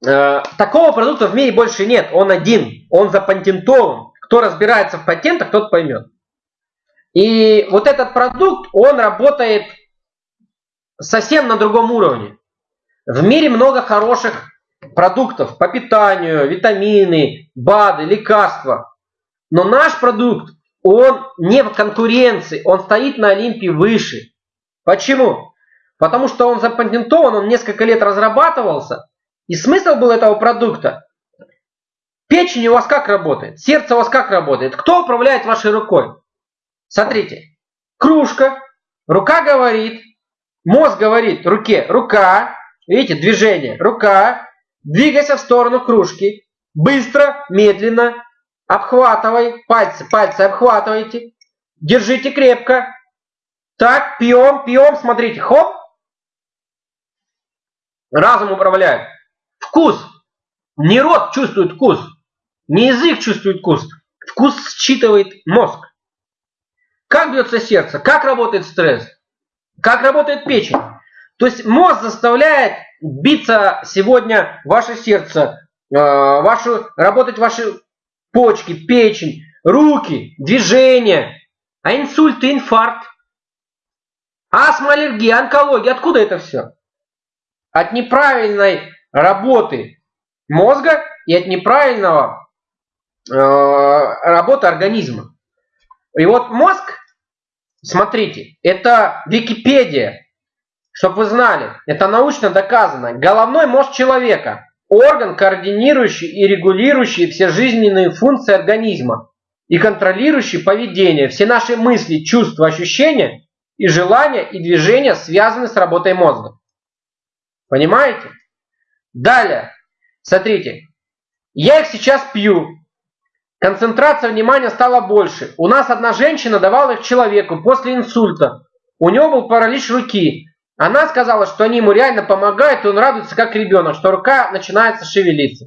э, такого продукта в мире больше нет. Он один. Он запатентован. Кто разбирается в патентах, тот поймет. И вот этот продукт, он работает совсем на другом уровне. В мире много хороших продуктов по питанию, витамины, БАДы, лекарства. Но наш продукт, он не в конкуренции, он стоит на Олимпе выше. Почему? Потому что он запатентован, он несколько лет разрабатывался. И смысл был этого продукта. Печень у вас как работает? Сердце у вас как работает? Кто управляет вашей рукой? Смотрите. Кружка. Рука говорит. Мозг говорит руке. Рука. Видите, движение. Рука. Двигайся в сторону кружки. Быстро, медленно. Обхватывай. Пальцы, пальцы обхватывайте. Держите крепко. Так, пьем, пьем. Смотрите. Хоп. Разум управляет. Вкус. Не рот чувствует вкус. Не язык чувствует вкус. Вкус считывает мозг. как бьется сердце, как работает стресс, как работает печень. То есть мозг заставляет биться сегодня ваше сердце, э, вашу, работать ваши почки, печень, руки, движения. А инсульт и инфаркт, астма, аллергия, онкология, откуда это все? От неправильной работы мозга и от неправильного э, работы организма. И вот мозг, смотрите, это Википедия, чтобы вы знали, это научно доказано. Головной мозг человека – орган, координирующий и регулирующий все жизненные функции организма и контролирующий поведение. Все наши мысли, чувства, ощущения и желания и движения связаны с работой мозга. Понимаете? Далее, смотрите, я их сейчас пью, Концентрация внимания стала больше. У нас одна женщина давала их человеку после инсульта. У него был паралич руки. Она сказала, что они ему реально помогают, и он радуется как ребенок, что рука начинается шевелиться.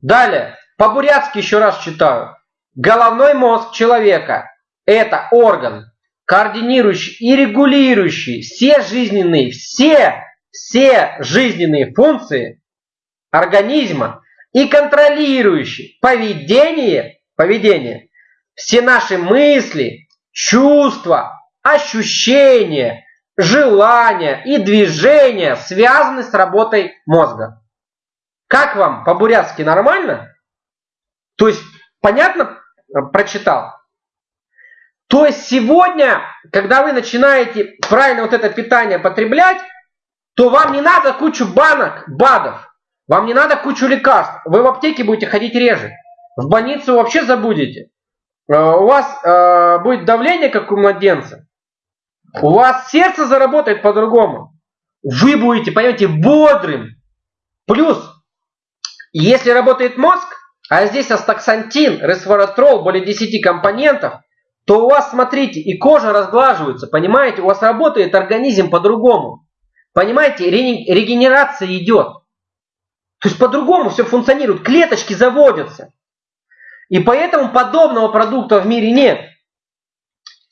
Далее, по-бурятски еще раз читаю. Головной мозг человека – это орган, координирующий и регулирующий все жизненные, все, все жизненные функции организма и контролирующий поведение, поведение, все наши мысли, чувства, ощущения, желания и движения связаны с работой мозга. Как вам по-бурятски нормально? То есть, понятно прочитал? То есть сегодня, когда вы начинаете правильно вот это питание потреблять, то вам не надо кучу банок, БАДов. Вам не надо кучу лекарств. Вы в аптеке будете ходить реже. В больницу вообще забудете. Э, у вас э, будет давление, как у младенца. У вас сердце заработает по-другому. Вы будете, понимаете, бодрым. Плюс, если работает мозг, а здесь астаксантин, ресворатрол, более 10 компонентов, то у вас, смотрите, и кожа разглаживается, понимаете, у вас работает организм по-другому. Понимаете, регенерация идет. То есть по-другому все функционирует, клеточки заводятся. И поэтому подобного продукта в мире нет.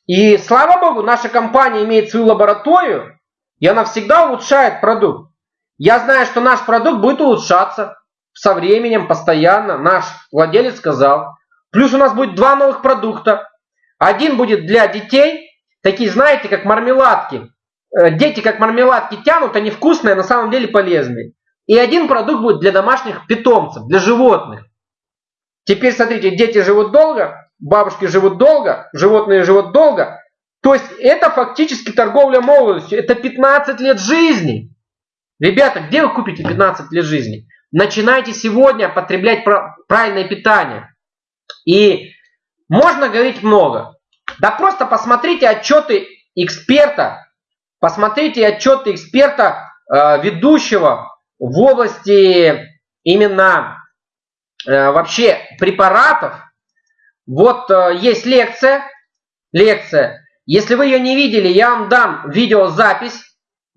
И слава богу, наша компания имеет свою лабораторию, и она всегда улучшает продукт. Я знаю, что наш продукт будет улучшаться со временем, постоянно. Наш владелец сказал. Плюс у нас будет два новых продукта. Один будет для детей, такие, знаете, как мармеладки. Э, дети как мармеладки тянут, они вкусные, а на самом деле полезные. И один продукт будет для домашних питомцев, для животных. Теперь смотрите, дети живут долго, бабушки живут долго, животные живут долго. То есть это фактически торговля молодостью. Это 15 лет жизни. Ребята, где вы купите 15 лет жизни? Начинайте сегодня потреблять правильное питание. И можно говорить много. Да просто посмотрите отчеты эксперта, посмотрите отчеты эксперта, э, ведущего в области именно э, вообще препаратов, вот э, есть лекция, лекция. Если вы ее не видели, я вам дам видеозапись,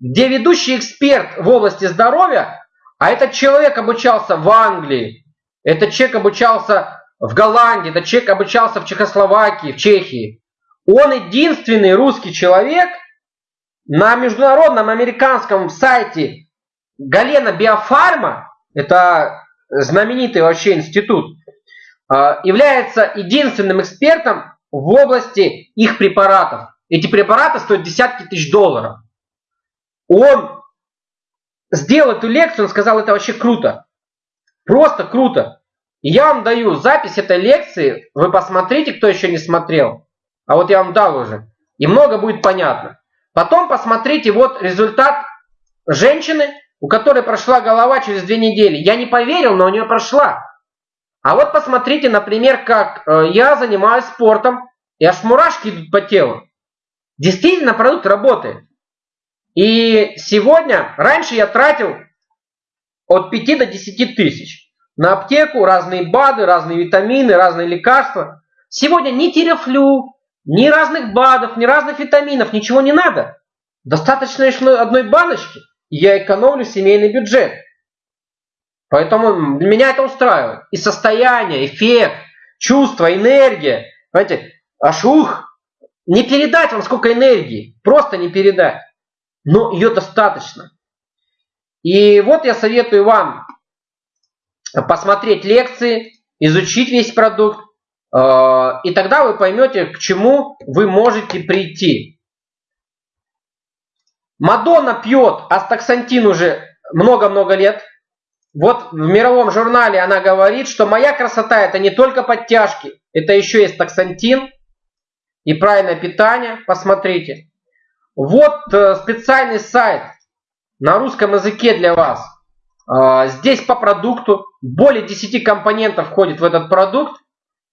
где ведущий эксперт в области здоровья, а этот человек обучался в Англии, этот человек обучался в Голландии, этот человек обучался в Чехословакии, в Чехии. Он единственный русский человек на международном американском сайте Галена Биофарма, это знаменитый вообще институт, является единственным экспертом в области их препаратов. Эти препараты стоят десятки тысяч долларов. Он сделал эту лекцию, он сказал, это вообще круто. Просто круто. Я вам даю запись этой лекции, вы посмотрите, кто еще не смотрел. А вот я вам дал уже. И много будет понятно. Потом посмотрите вот результат женщины, у которой прошла голова через две недели. Я не поверил, но у нее прошла. А вот посмотрите, например, как э, я занимаюсь спортом, и аж мурашки идут по телу. Действительно, продукт работает. И сегодня, раньше я тратил от 5 до 10 тысяч на аптеку, разные БАДы, разные витамины, разные лекарства. Сегодня ни терефлю, ни разных БАДов, ни разных витаминов, ничего не надо. Достаточно одной баночки я экономлю семейный бюджет. Поэтому меня это устраивает. И состояние, эффект, чувство, энергия. Понимаете, аж ух, не передать вам сколько энергии, просто не передать. Но ее достаточно. И вот я советую вам посмотреть лекции, изучить весь продукт, э, и тогда вы поймете, к чему вы можете прийти. Мадонна пьет астаксантин уже много-много лет. Вот в мировом журнале она говорит, что моя красота это не только подтяжки, это еще есть таксантин и правильное питание. Посмотрите. Вот э, специальный сайт на русском языке для вас. А, здесь по продукту более 10 компонентов входит в этот продукт.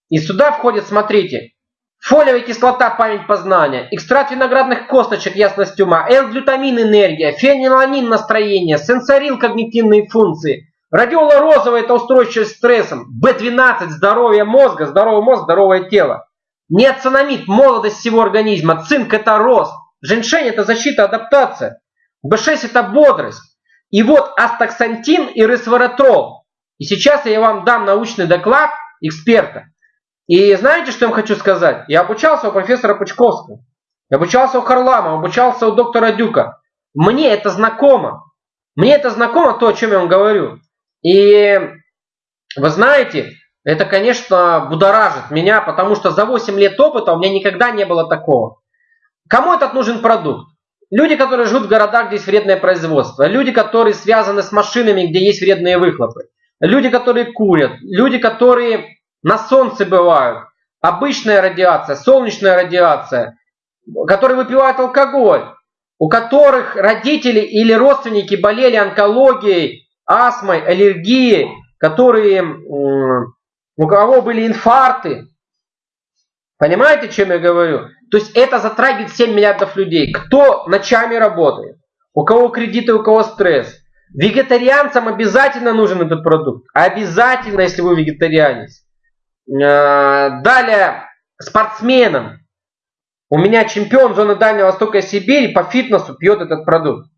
И сюда входит, смотрите, фолиевая кислота, память познания, экстракт виноградных косточек, ясность ума, L-глютамин, энергия, фениланин, настроение, сенсорил, когнитивные функции, радиола розовая, это устойчивость к стрессам, B12, здоровье мозга, здоровый мозг, здоровое тело, неоцинамид, молодость всего организма, цинк это рост, женьшень это защита, адаптация, B6 это бодрость, и вот астаксантин и ресвератрол. И сейчас я вам дам научный доклад эксперта. И знаете, что я вам хочу сказать? Я обучался у профессора Пучковского. Я обучался у Харламова, обучался у доктора Дюка. Мне это знакомо. Мне это знакомо, то, о чем я вам говорю. И вы знаете, это, конечно, будоражит меня, потому что за 8 лет опыта у меня никогда не было такого. Кому этот нужен продукт? Люди, которые живут в городах, где есть вредное производство. Люди, которые связаны с машинами, где есть вредные выхлопы. Люди, которые курят. Люди, которые на солнце бывают. Обычная радиация, солнечная радиация. Которые выпивают алкоголь. У которых родители или родственники болели онкологией, астмой, аллергией. Которые, у кого были инфаркты. Понимаете, о чем я говорю? То есть это затрагивает 7 миллиардов людей. Кто ночами работает, у кого кредиты, у кого стресс. Вегетарианцам обязательно нужен этот продукт. Обязательно, если вы вегетарианец. Э, далее, спортсменам. У меня чемпион зоны Дальнего Востока Сибири по фитнесу пьет этот продукт.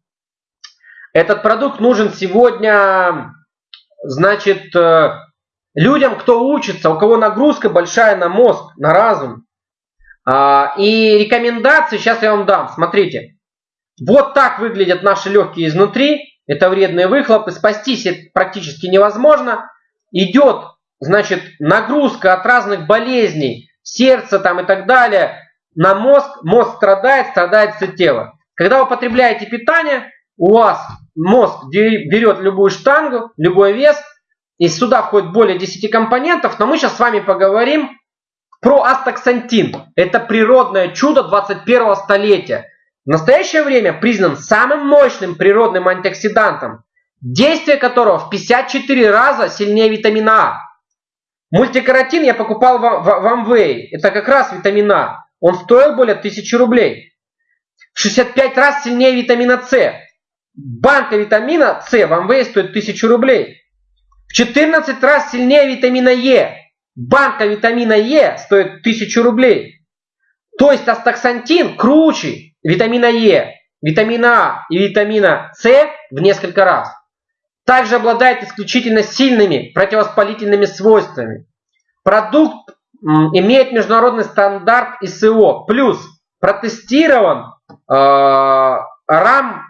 Этот продукт нужен сегодня, значит, э, людям, кто учится, у кого нагрузка большая на мозг, на разум. А, и рекомендации сейчас я вам дам. Смотрите. Вот так выглядят наши легкие изнутри. Это вредные выхлопы. Спастись практически невозможно. Идет, значит, нагрузка от разных болезней, сердца там и так далее на мозг. Мозг страдает, страдает все тело. Когда вы потребляете питание, у вас мозг берет любую штангу, любой вес, и сюда входит более 10 компонентов, но мы сейчас с вами поговорим про астаксантин. Это природное чудо 21 столетия. В настоящее время признан самым мощным природным антиоксидантом, действие которого в 54 раза сильнее витамина А. Мультикаратин я покупал в, в. Это как раз витамин А. Он стоил более 1000 рублей. В 65 раз сильнее витамина С. Банка витамина С в Amway стоит 1000 рублей. В 14 раз сильнее витамина Е. Банка витамина Е стоит 1000 рублей. То есть астаксантин круче витамина Е, витамина А и витамина С в несколько раз. Также обладает исключительно сильными противовоспалительными свойствами. Продукт имеет международный стандарт ИСО. Плюс протестирован э, РАМ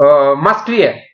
э, в Москве.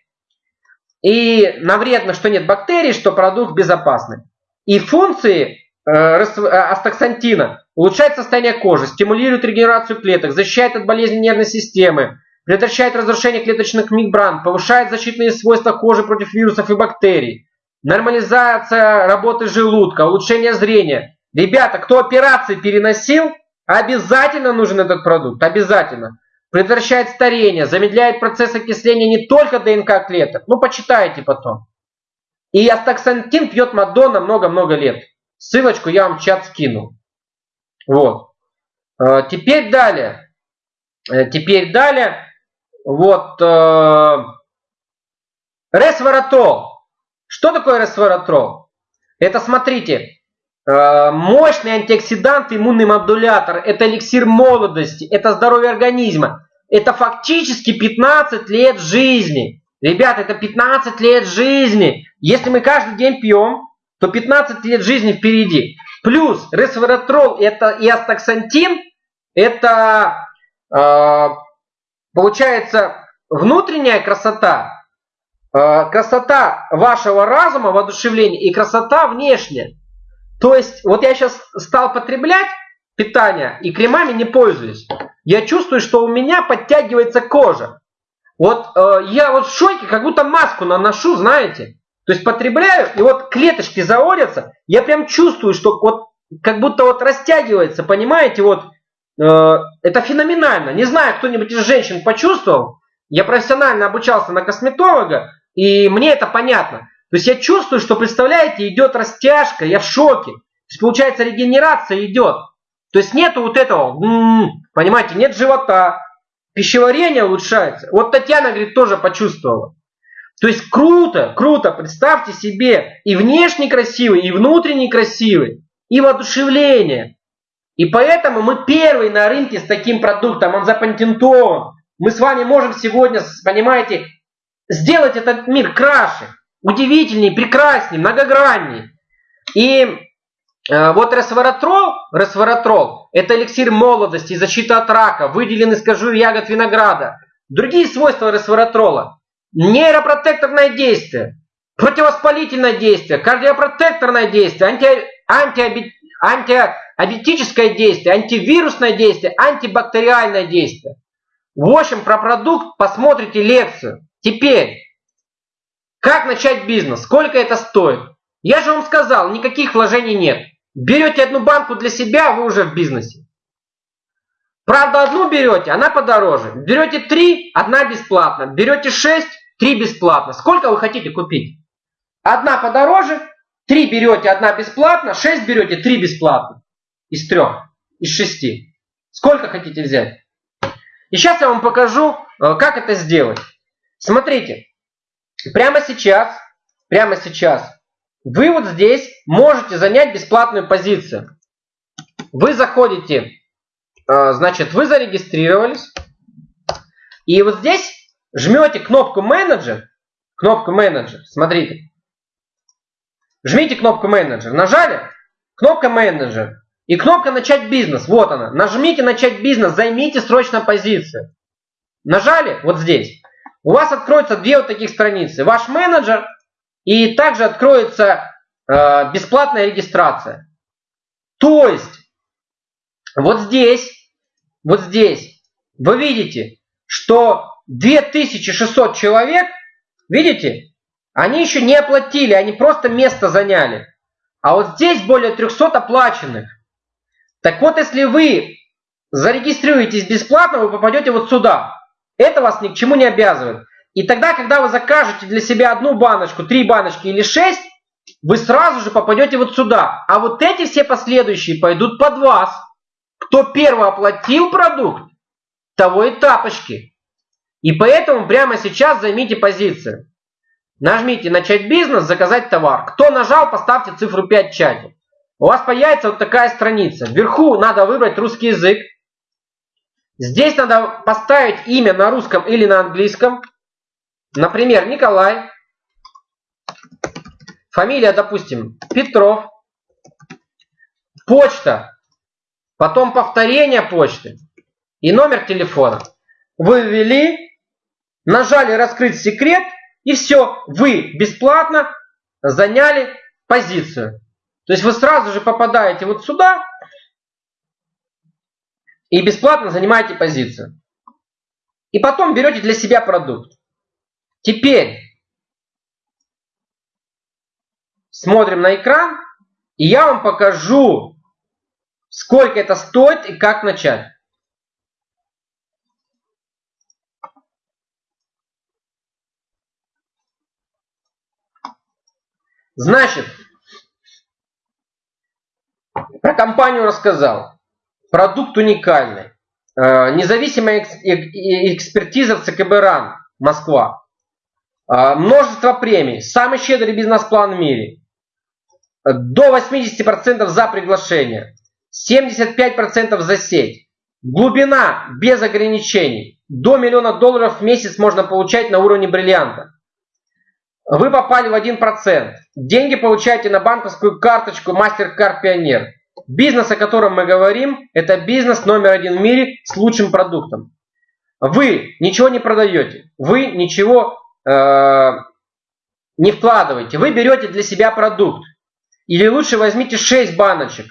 И на вредно, что нет бактерий, что продукт безопасный. И функции э, э, астаксантина улучшает состояние кожи, стимулирует регенерацию клеток, защищает от болезней нервной системы, предотвращает разрушение клеточных мембран, повышает защитные свойства кожи против вирусов и бактерий, нормализация работы желудка, улучшение зрения. Ребята, кто операции переносил, обязательно нужен этот продукт, обязательно. Предотвращает старение, замедляет процесс окисления не только ДНК клеток, ну почитайте потом. И астаксантин пьет Мадонна много-много лет. Ссылочку я вам в чат скину. Вот. Э, теперь далее. Э, теперь далее. Вот. Э, ресвератрол. Что такое ресвератрол? Это, смотрите, мощный антиоксидант, иммунный модулятор. Это эликсир молодости. Это здоровье организма. Это фактически 15 лет жизни. Ребята, это 15 лет жизни. Если мы каждый день пьем, то 15 лет жизни впереди. Плюс ресвератрол это и астаксантин Это э, получается внутренняя красота, э, красота вашего разума, воодушевления и красота внешняя. То есть, вот я сейчас стал потреблять питание и кремами не пользуюсь. Я чувствую, что у меня подтягивается кожа. Вот э, я вот в шоке, как будто маску наношу, знаете. То есть потребляю, и вот клеточки заводятся, я прям чувствую, что вот как будто вот растягивается, понимаете, вот это феноменально. Не знаю, кто-нибудь из женщин почувствовал. Я профессионально обучался на косметолога, и мне это понятно. То есть я чувствую, что, представляете, идет растяжка, я в шоке. То есть получается регенерация идет. То есть нету вот этого, понимаете, нет живота, пищеварение улучшается. Вот Татьяна, говорит, тоже почувствовала. То есть круто, круто, представьте себе, и внешне красивый, и внутренне красивый, и воодушевление. И поэтому мы первый на рынке с таким продуктом, он запатентован. Мы с вами можем сегодня, понимаете, сделать этот мир краше, удивительнее, прекраснее, многограннее. И э, вот ресваратрол, ресваратрол, это эликсир молодости защита от рака, выделен из кожуры ягод винограда. Другие свойства ресваратрола. Нейропротекторное действие, противовоспалительное действие, кардиопротекторное действие, анти, анти, антиабитическое действие, антивирусное действие, антибактериальное действие. В общем, про продукт посмотрите лекцию. Теперь, как начать бизнес? Сколько это стоит? Я же вам сказал, никаких вложений нет. Берете одну банку для себя, вы уже в бизнесе. Правда, одну берете, она подороже. Берете три, одна бесплатно. Берете шесть, три бесплатно. Сколько вы хотите купить? Одна подороже, три берете, одна бесплатно, шесть берете, три бесплатно. Из трех, из шести. Сколько хотите взять? И сейчас я вам покажу, э, как это сделать. Смотрите, прямо сейчас, прямо сейчас, вы вот здесь можете занять бесплатную позицию. Вы заходите, а, значит, вы зарегистрировались, и вот здесь жмете кнопку менеджер, кнопку менеджер, смотрите, жмите кнопку менеджер, нажали, кнопка менеджер, и кнопка начать бизнес, вот она, нажмите начать бизнес, займите срочно позицию. Нажали вот здесь у вас откроются две вот таких страницы. Ваш менеджер и также откроется э, бесплатная регистрация. То есть, вот здесь, вот здесь, вы видите, что 2600 человек, видите, они еще не оплатили, они просто место заняли. А вот здесь более 300 оплаченных. Так вот, если вы зарегистрируетесь бесплатно, вы попадете вот сюда. Это вас ни к чему не обязывает. И тогда, когда вы закажете для себя одну баночку, три баночки или шесть, вы сразу же попадете вот сюда. А вот эти все последующие пойдут под вас. Кто первый оплатил продукт, того и тапочки. И поэтому прямо сейчас займите позицию. Нажмите «Начать бизнес», «Заказать товар». Кто нажал, поставьте цифру 5 в чате. У вас появится вот такая страница. Вверху надо выбрать русский язык. Здесь надо поставить имя на русском или на английском. Например, Николай. Фамилия, допустим, Петров. Почта. Потом повторение почты. И номер телефона. Вы ввели, нажали «Раскрыть секрет» и все. Вы бесплатно заняли позицию. То есть вы сразу же попадаете вот сюда и бесплатно занимаете позицию. И потом берете для себя продукт. Теперь смотрим на экран, и я вам покажу, сколько это стоит и как начать. Значит, про компанию рассказал. Продукт уникальный. Э, независимая экспертиза в ЦКБ РАН, Москва. Э, множество премий. Самый щедрый бизнес-план в мире. До 80% за приглашение. 75% за сеть. Глубина без ограничений. До миллиона долларов в месяц можно получать на уровне бриллианта. Вы попали в 1%. Деньги получаете на банковскую карточку MasterCard Pioneer. Бизнес, о котором мы говорим, это бизнес номер один в мире с лучшим продуктом. Вы ничего не продаете, вы ничего э, не вкладываете, вы берете для себя продукт. Или лучше возьмите 6 баночек.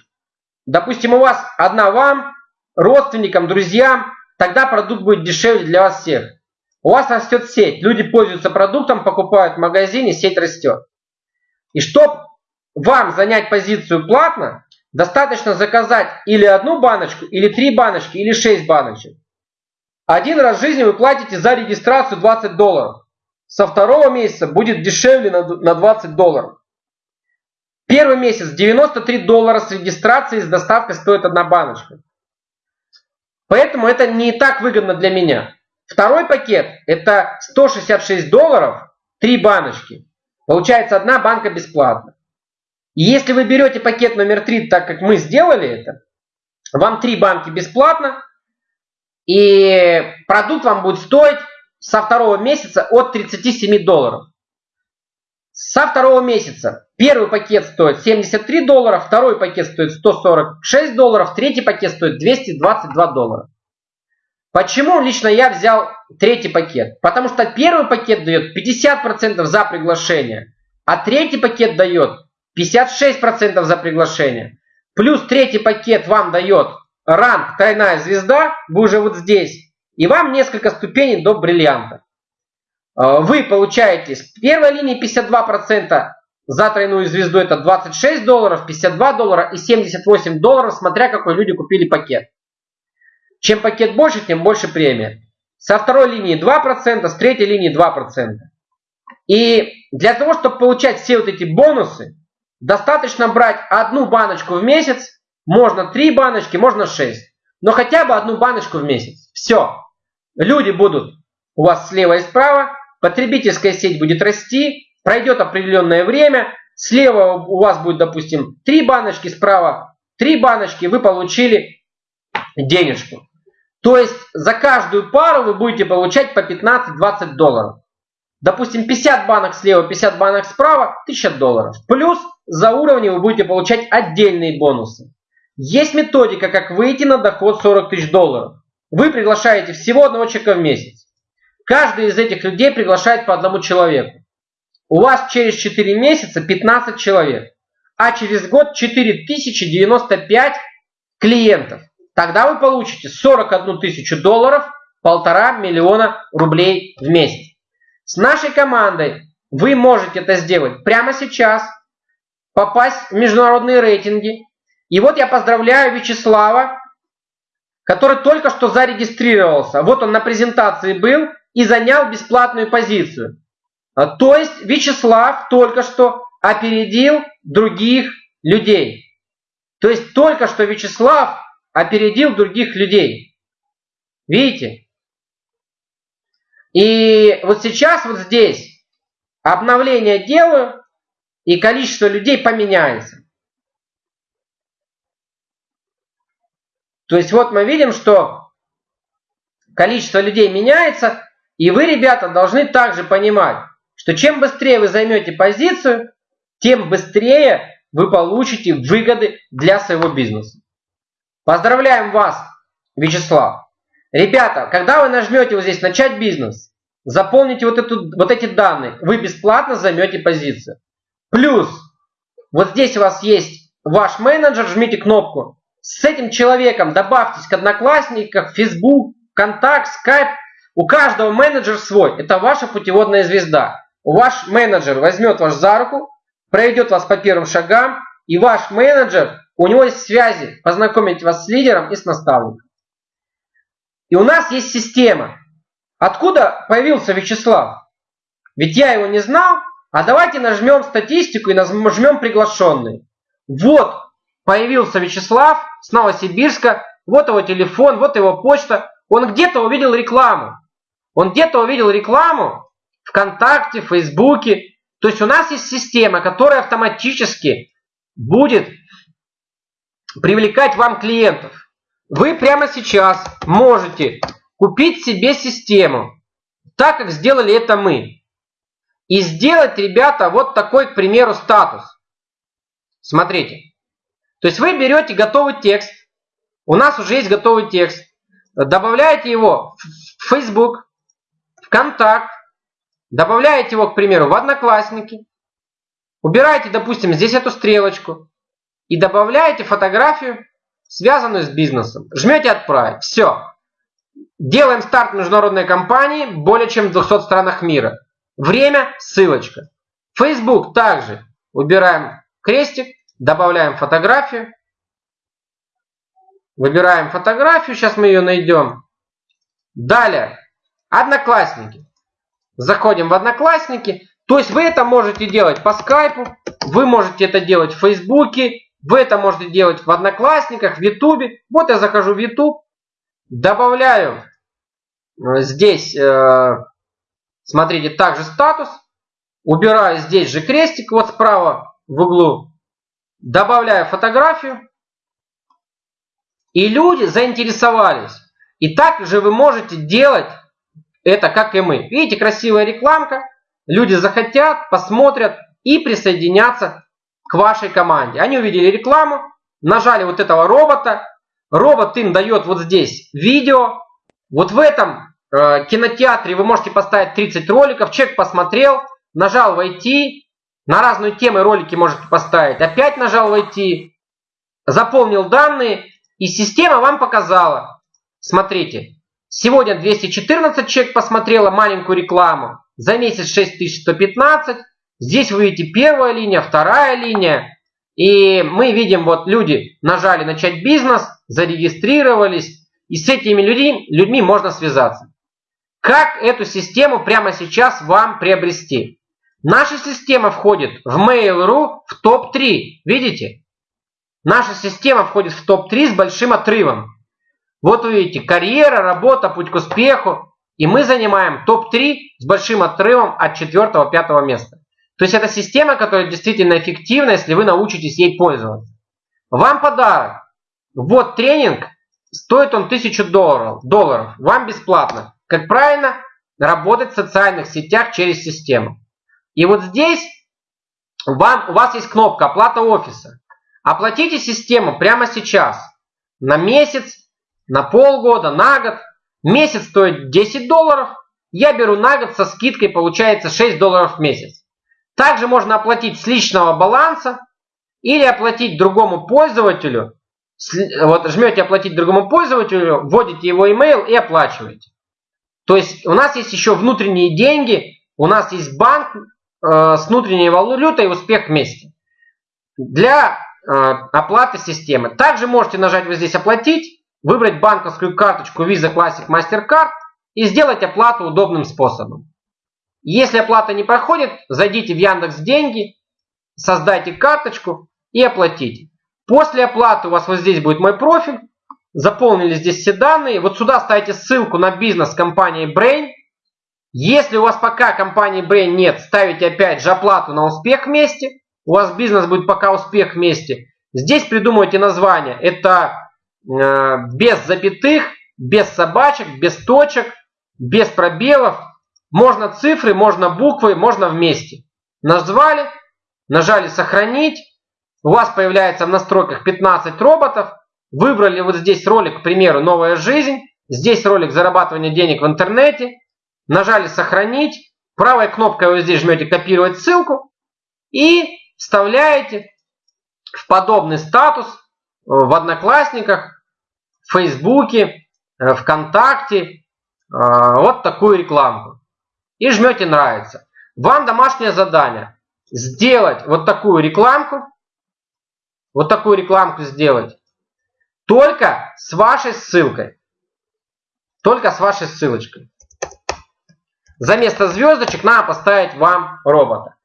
Допустим, у вас одна вам, родственникам, друзьям, тогда продукт будет дешевле для вас всех. У вас растет сеть, люди пользуются продуктом, покупают в магазине, сеть растет. И чтобы вам занять позицию платно, достаточно заказать или одну баночку, или три баночки, или шесть баночек. Один раз в жизни вы платите за регистрацию 20 долларов. Со второго месяца будет дешевле на 20 долларов. Первый месяц 93 доллара с регистрацией, с доставкой стоит одна баночка. Поэтому это не так выгодно для меня. Второй пакет это 166 долларов, три баночки. Получается одна банка бесплатно. Если вы берете пакет номер 3, так как мы сделали это, вам три банки бесплатно, и продукт вам будет стоить со второго месяца от 37 долларов. Со второго месяца первый пакет стоит 73 доллара, второй пакет стоит 146 долларов, третий пакет стоит 222 доллара. Почему лично я взял третий пакет? Потому что первый пакет дает 50% за приглашение, а третий пакет дает 56% за приглашение. Плюс третий пакет вам дает ранг тройная звезда, вы уже вот здесь, и вам несколько ступеней до бриллианта. Э, вы получаете с первой линии 52%, за тройную звезду это 26 долларов, 52 доллара и 78 долларов, смотря какой люди купили пакет. Чем пакет больше, тем больше премия. Со второй линии 2%, с третьей линии 2%. И для того, чтобы получать все вот эти бонусы, достаточно брать одну баночку в месяц, можно три баночки, можно шесть. Но хотя бы одну баночку в месяц. Все. Люди будут у вас слева и справа, потребительская сеть будет расти, пройдет определенное время, слева у вас будет, допустим, три баночки, справа три баночки, вы получили денежку. То есть за каждую пару вы будете получать по 15-20 долларов. Допустим, 50 банок слева, 50 банок справа, 1000 долларов. Плюс за уровни вы будете получать отдельные бонусы. Есть методика, как выйти на доход 40 тысяч долларов. Вы приглашаете всего одного человека в месяц. Каждый из этих людей приглашает по одному человеку. У вас через 4 месяца 15 человек, а через год 4095 клиентов. Тогда вы получите 41 тысячу долларов, полтора миллиона рублей в месяц. С нашей командой вы можете это сделать прямо сейчас, попасть в международные рейтинги. И вот я поздравляю Вячеслава, который только что зарегистрировался. Вот он на презентации был и занял бесплатную позицию. А, то есть Вячеслав только что опередил других людей. То есть только что Вячеслав опередил других людей. Видите? И вот сейчас вот здесь обновление делаю, и количество людей поменяется. То есть вот мы видим, что количество людей меняется, и вы, ребята, должны также понимать, что чем быстрее вы займете позицию, тем быстрее вы получите выгоды для своего бизнеса. Поздравляем вас, Вячеслав. Ребята, когда вы нажмете вот здесь «Начать бизнес», заполните вот, эту, вот эти данные, вы бесплатно займете позицию. Плюс, вот здесь у вас есть ваш менеджер, жмите кнопку. С этим человеком добавьтесь к Одноклассникам, Facebook, Контакт, Skype, у каждого менеджер свой. Это ваша путеводная звезда. Ваш менеджер возьмет вас за руку, проведет вас по первым шагам, и ваш менеджер, у него есть связи, познакомить вас с лидером и с наставником. И у нас есть система. Откуда появился Вячеслав? Ведь я его не знал, а давайте нажмем статистику и нажмем приглашенные. Вот появился Вячеслав с Новосибирска, вот его телефон, вот его почта. Он где-то увидел рекламу. Он где-то увидел рекламу ВКонтакте, Фейсбуке. То есть у нас есть система, которая автоматически будет привлекать вам клиентов. Вы прямо сейчас можете купить себе систему, так как сделали это мы. И сделать, ребята, вот такой, к примеру, статус. Смотрите. То есть вы берете готовый текст, у нас уже есть готовый текст, добавляете его в Facebook, в Контакт, добавляете его, к примеру, в Одноклассники, убираете, допустим, здесь эту стрелочку и добавляете фотографию, связанную с бизнесом. Жмете «Отправить». Все. Делаем старт международной компании более чем в 200 странах мира. Время – ссылочка. Facebook также. Убираем крестик, добавляем фотографию. Выбираем фотографию, сейчас мы ее найдем. Далее, Одноклассники. Заходим в Одноклассники. То есть вы это можете делать по скайпу, вы можете это делать в Фейсбуке, вы это можете делать в Одноклассниках, в Ютубе. Вот я захожу в Ютуб, добавляю э, здесь, э, смотрите, также статус, убираю здесь же крестик, вот справа в углу, добавляю фотографию, и люди заинтересовались. И так же вы можете делать это, как и мы. Видите, красивая рекламка, люди захотят, посмотрят и присоединятся к вашей команде. Они увидели рекламу, нажали вот этого робота, робот им дает вот здесь видео. Вот в этом э, кинотеатре вы можете поставить 30 роликов, человек посмотрел, нажал войти, на разную тему ролики можете поставить, опять нажал войти, заполнил данные, и система вам показала. Смотрите, сегодня 214 человек посмотрело маленькую рекламу, за месяц 6115, Здесь вы видите первая линия, вторая линия. И мы видим, вот люди нажали начать бизнес, зарегистрировались. И с этими людьми, людьми можно связаться. Как эту систему прямо сейчас вам приобрести? Наша система входит в Mail.ru в топ-3. Видите? Наша система входит в топ-3 с большим отрывом. Вот вы видите, карьера, работа, путь к успеху. И мы занимаем топ-3 с большим отрывом от 4-5 места. То есть это система, которая действительно эффективна, если вы научитесь ей пользоваться. Вам подарок. Вот тренинг, стоит он 1000 долларов, долларов. Вам бесплатно. Как правильно работать в социальных сетях через систему. И вот здесь вам, у вас есть кнопка оплата офиса. Оплатите систему прямо сейчас. На месяц, на полгода, на год. Месяц стоит 10 долларов. Я беру на год со скидкой, получается 6 долларов в месяц. Также можно оплатить с личного баланса или оплатить другому пользователю. Вот жмете оплатить другому пользователю, вводите его email и оплачиваете. То есть у нас есть еще внутренние деньги, у нас есть банк э, с внутренней валютой успех вместе. Для э, оплаты системы. Также можете нажать вот здесь оплатить, выбрать банковскую карточку Visa Classic Mastercard и сделать оплату удобным способом. Если оплата не проходит, зайдите в Яндекс Деньги, создайте карточку и оплатите. После оплаты у вас вот здесь будет мой профиль. Заполнили здесь все данные. Вот сюда ставите ссылку на бизнес компании Brain. Если у вас пока компании Brain нет, ставите опять же оплату на успех вместе. У вас бизнес будет пока успех вместе. Здесь придумывайте название. Это э, без запятых, без собачек, без точек, без пробелов. Можно цифры, можно буквы, можно вместе. Назвали, нажали сохранить. У вас появляется в настройках 15 роботов. Выбрали вот здесь ролик, к примеру, новая жизнь. Здесь ролик зарабатывания денег в интернете. Нажали сохранить. Правой кнопкой вы здесь жмете копировать ссылку. И вставляете в подобный статус в Одноклассниках, в Фейсбуке, э, ВКонтакте э, вот такую рекламку и жмете нравится. Вам домашнее задание сделать вот такую рекламку, вот такую рекламку сделать, только с вашей ссылкой. Только с вашей ссылочкой. За место звездочек надо поставить вам робота.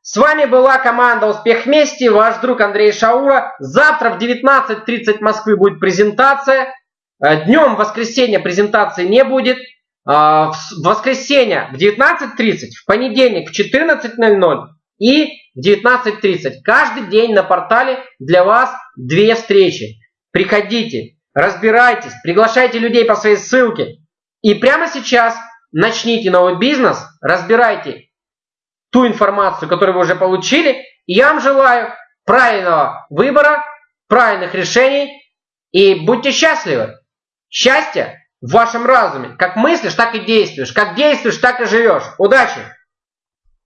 С вами была команда Успех вместе, ваш друг Андрей Шаура. Завтра в 19.30 Москвы будет презентация. Э, Днем в воскресенье презентации не будет. А, в воскресенье в 19.30, в понедельник в 14.00 и в 19.30. Каждый день на портале для вас две встречи. Приходите, разбирайтесь, приглашайте людей по своей ссылке. И прямо сейчас начните новый бизнес, разбирайте ту информацию, которую вы уже получили. И я вам желаю правильного выбора, правильных решений и будьте счастливы. Счастье в вашем разуме. Как мыслишь, так и действуешь. Как действуешь, так и живешь. Удачи!